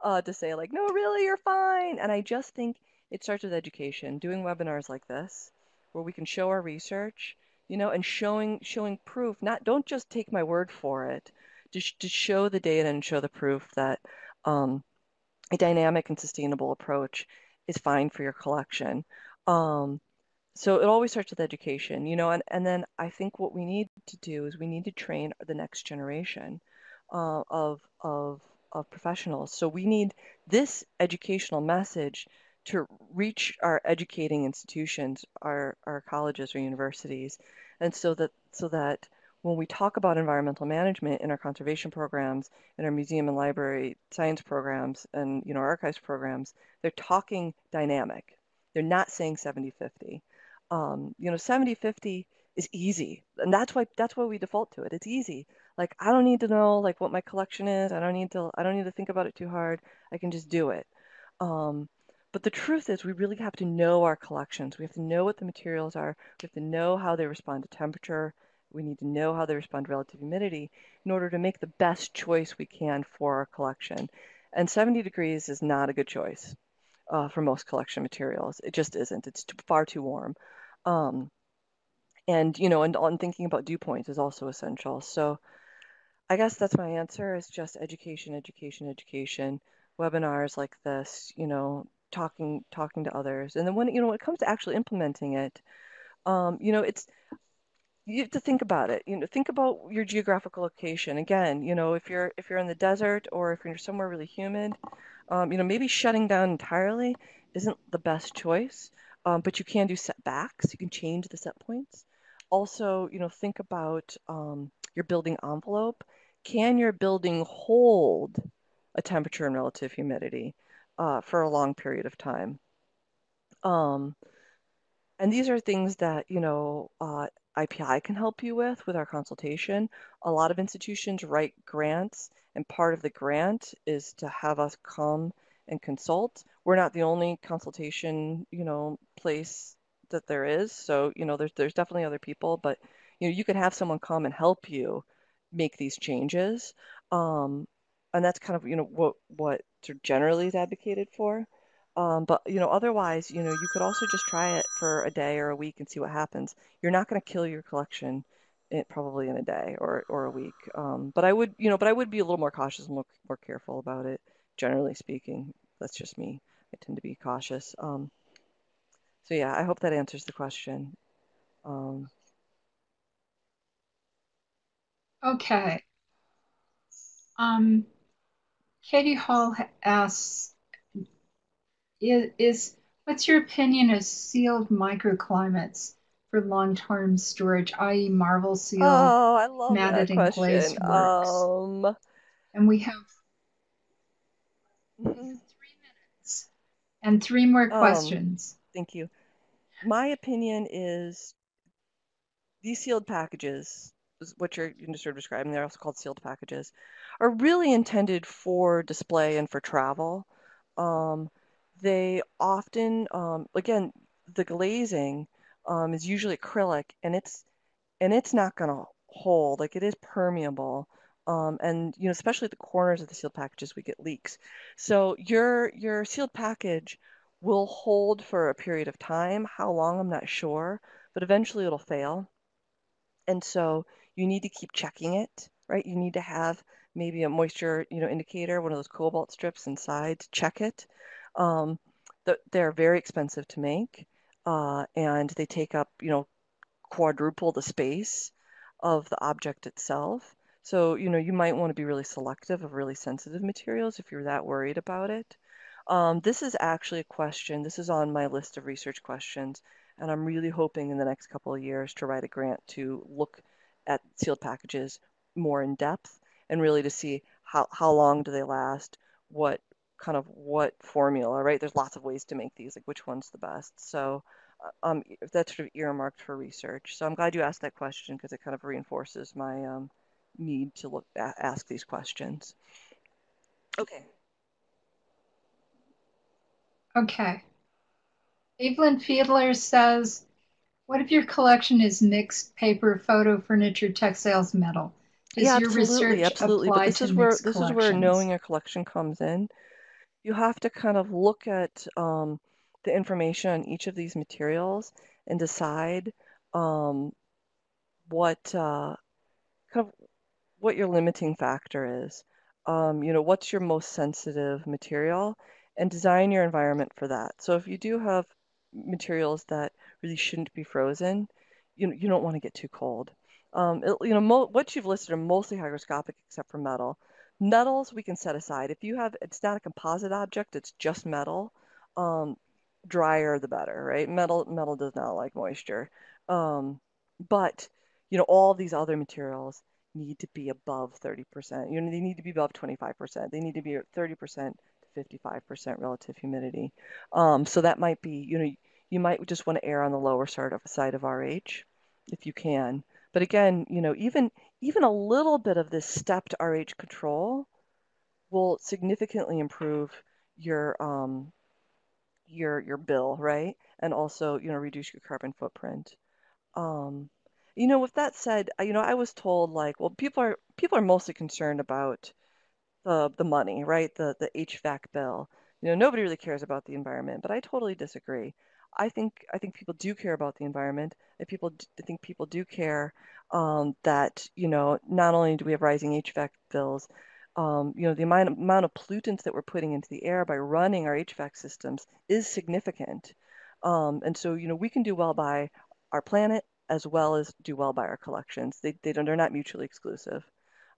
uh, to say like, no, really, you're fine. And I just think it starts with education, doing webinars like this, where we can show our research you know, and showing showing proof. Not don't just take my word for it. To, sh to show the data and show the proof that um, a dynamic and sustainable approach is fine for your collection. Um, so it always starts with education, you know, and, and then I think what we need to do is we need to train the next generation uh, of, of, of professionals. So we need this educational message to reach our educating institutions, our, our colleges or universities, and so that so that when we talk about environmental management in our conservation programs, in our museum and library science programs, and you know archives programs, they're talking dynamic. They're not saying 70-50. Um, you know, 70-50 is easy, and that's why that's why we default to it. It's easy. Like I don't need to know like what my collection is. I don't need to I don't need to think about it too hard. I can just do it. Um, but the truth is, we really have to know our collections. We have to know what the materials are. We have to know how they respond to temperature. We need to know how they respond to relative humidity in order to make the best choice we can for our collection. And 70 degrees is not a good choice uh, for most collection materials. It just isn't. It's too, far too warm. Um, and, you know, and on thinking about dew points is also essential. So I guess that's my answer is just education, education, education. Webinars like this, you know, talking talking to others. And then when you know when it comes to actually implementing it um, you know it's you have to think about it you know think about your geographical location. Again you know if you're if you're in the desert or if you're somewhere really humid um, you know maybe shutting down entirely isn't the best choice um, but you can do setbacks. You can change the set points. Also you know think about um, your building envelope. Can your building hold a temperature and relative humidity uh, for a long period of time. Um, and these are things that, you know, uh, IPI can help you with with our consultation. A lot of institutions write grants, and part of the grant is to have us come and consult. We're not the only consultation, you know, place that there is. So, you know, there's there's definitely other people, but you know, you can have someone come and help you make these changes. Um, and that's kind of, you know, what what generally is advocated for. Um, but you know, otherwise, you know, you could also just try it for a day or a week and see what happens. You're not going to kill your collection it, probably in a day or or a week. Um, but I would, you know, but I would be a little more cautious and more, more careful about it. Generally speaking, that's just me. I tend to be cautious. Um, so yeah, I hope that answers the question. Um, okay. Um, Katie Hall asks, is, is what's your opinion of sealed microclimates for long-term storage, i.e. Marvel Seal, oh, I love matted that and glazed works? Um, and we have mhm. three minutes and three more Um, questions. Thank you. My opinion is these sealed packages, what you're sort of describing, they're also called sealed packages, are really intended for display and for travel. Um, they often, um, again, the glazing um, is usually acrylic, and it's and it's not going to hold. Like it is permeable. Um, and you know, especially at the corners of the sealed packages, we get leaks. So your your sealed package will hold for a period of time. How long, I'm not sure, but eventually it'll fail. And so you need to keep checking it, right? You need to have maybe a moisture, you know, indicator, one of those cobalt strips inside to check it. Um, th- they're very expensive to make, uh, and they take up, you know, quadruple the space of the object itself. So, you know, you might want to be really selective of really sensitive materials if you're that worried about it. Um, this is actually a question, this is on my list of research questions, and I'm really hoping in the next couple of years to write a grant to look at sealed packages more in depth and really to see how, how long do they last, what kind of what formula, right? There's lots of ways to make these, like which one's the best. So uh, um, that's sort of earmarked for research. So I'm glad you asked that question because it kind of reinforces my um, need to look ask these questions. Okay. Okay. Evelyn Fiedler says, what if your collection is mixed paper, photo, furniture, textiles, metal? Does yeah, your absolutely, research absolutely. But this to is where this is where knowing your collection comes in. You have to kind of look at um, the information on each of these materials and decide um, what uh, kind of what your limiting factor is. Um, you know, what's your most sensitive material, and design your environment for that. So if you do have materials that really shouldn't be frozen, you you don't want to get too cold. Um, it, you know, mo- what you've listed are mostly hygroscopic except for metal. Metals we can set aside. If you have, it's not a composite object, it's just metal. Um, drier the better, right? Metal metal does not like moisture. Um, but you know, all these other materials need to be above 30%. You know, they need to be above 25%. They need to be at 30% to 55% relative humidity. Um, so that might be, you know, you might just want to err on the lower side of side of RH if you can. But again, you know, even even a little bit of this stepped RH control will significantly improve your um, your your bill, right? And also, you know, reduce your carbon footprint. Um, you know, with that said, you know, I was told like, well, people are people are mostly concerned about the the money, right? The the HVAC bill. You know, nobody really cares about the environment, but I totally disagree. I think I think people do care about the environment. I people I think people do care um, that you know not only do we have rising HVAC bills, um, you know the amount of, amount of pollutants that we're putting into the air by running our HVAC systems is significant, um, and so you know we can do well by our planet as well as do well by our collections. They they don't they're not mutually exclusive.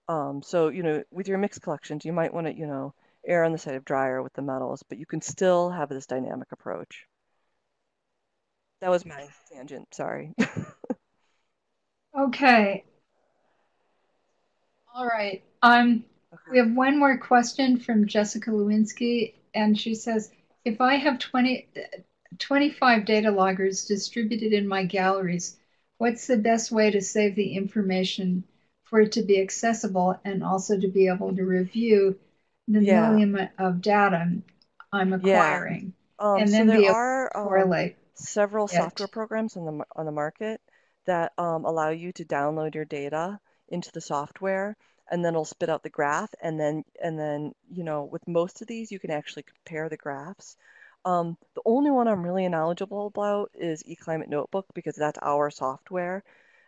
Um, so you know with your mixed collections, you might want to you know err on the side of drier with the metals, but you can still have this dynamic approach. That was my tangent. Sorry. Okay. All right. Um, We have one more question from Jessica Lewinsky, and she says, if I have 20, 25 data loggers distributed in my galleries, what's the best way to save the information for it to be accessible and also to be able to review the Yeah. million of data I'm Yeah. acquiring Um, and so then there be are to um, several it? software programs on the on the market that um, allow you to download your data into the software, and then it'll spit out the graph. And then and then you know with most of these, you can actually compare the graphs. Um, the only one I'm really knowledgeable about is eClimate Notebook because that's our software,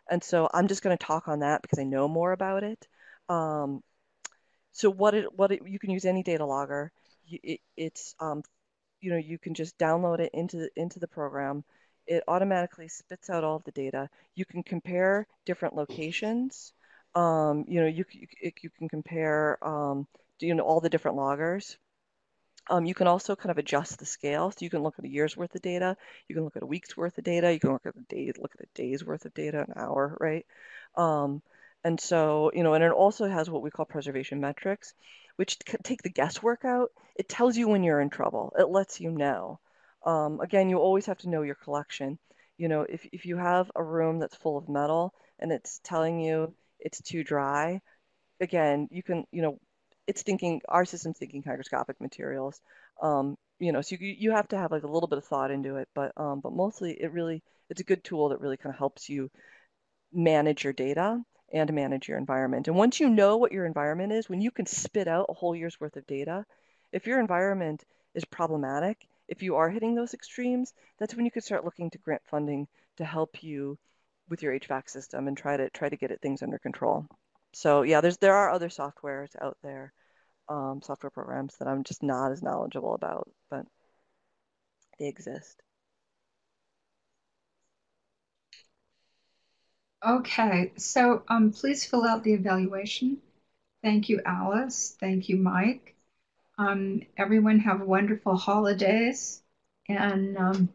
and so I'm just going to talk on that because I know more about it. Um, so what it what it, you can use any data logger. It, it's um, you know you can just download it into into the program. It automatically spits out all of the data. You can compare different locations. Um, you know you you, you can compare um, you know all the different loggers. Um, you can also kind of adjust the scale. So you can look at a year's worth of data. You can look at a week's worth of data. You can look at a day, look at a day's worth of data, an hour, right? Um, and so, you know, and it also has what we call preservation metrics, which take the guesswork out. It tells you when you're in trouble. It lets you know. Um, again, you always have to know your collection. You know, if, if you have a room that's full of metal and it's telling you it's too dry, again, you can, you know, it's thinking, our system's thinking hygroscopic materials. Um, you know, so you, you have to have like a little bit of thought into it, but um, but mostly it really, it's a good tool that really kind of helps you manage your data and manage your environment. And once you know what your environment is, when you can spit out a whole year's worth of data, if your environment is problematic, if you are hitting those extremes, that's when you could start looking to grant funding to help you with your HVAC system and try to try to get it things under control. So yeah, there's there are other softwares out there, um, software programs that I'm just not as knowledgeable about, but they exist. Okay, so um, please fill out the evaluation. Thank you, Alice. Thank you, Mike. Um, everyone have wonderful holidays, and um,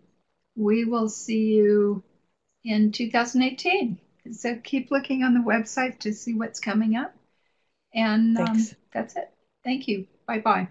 we will see you in 2018. So keep looking on the website to see what's coming up. And um, that's it. Thank you. Bye bye.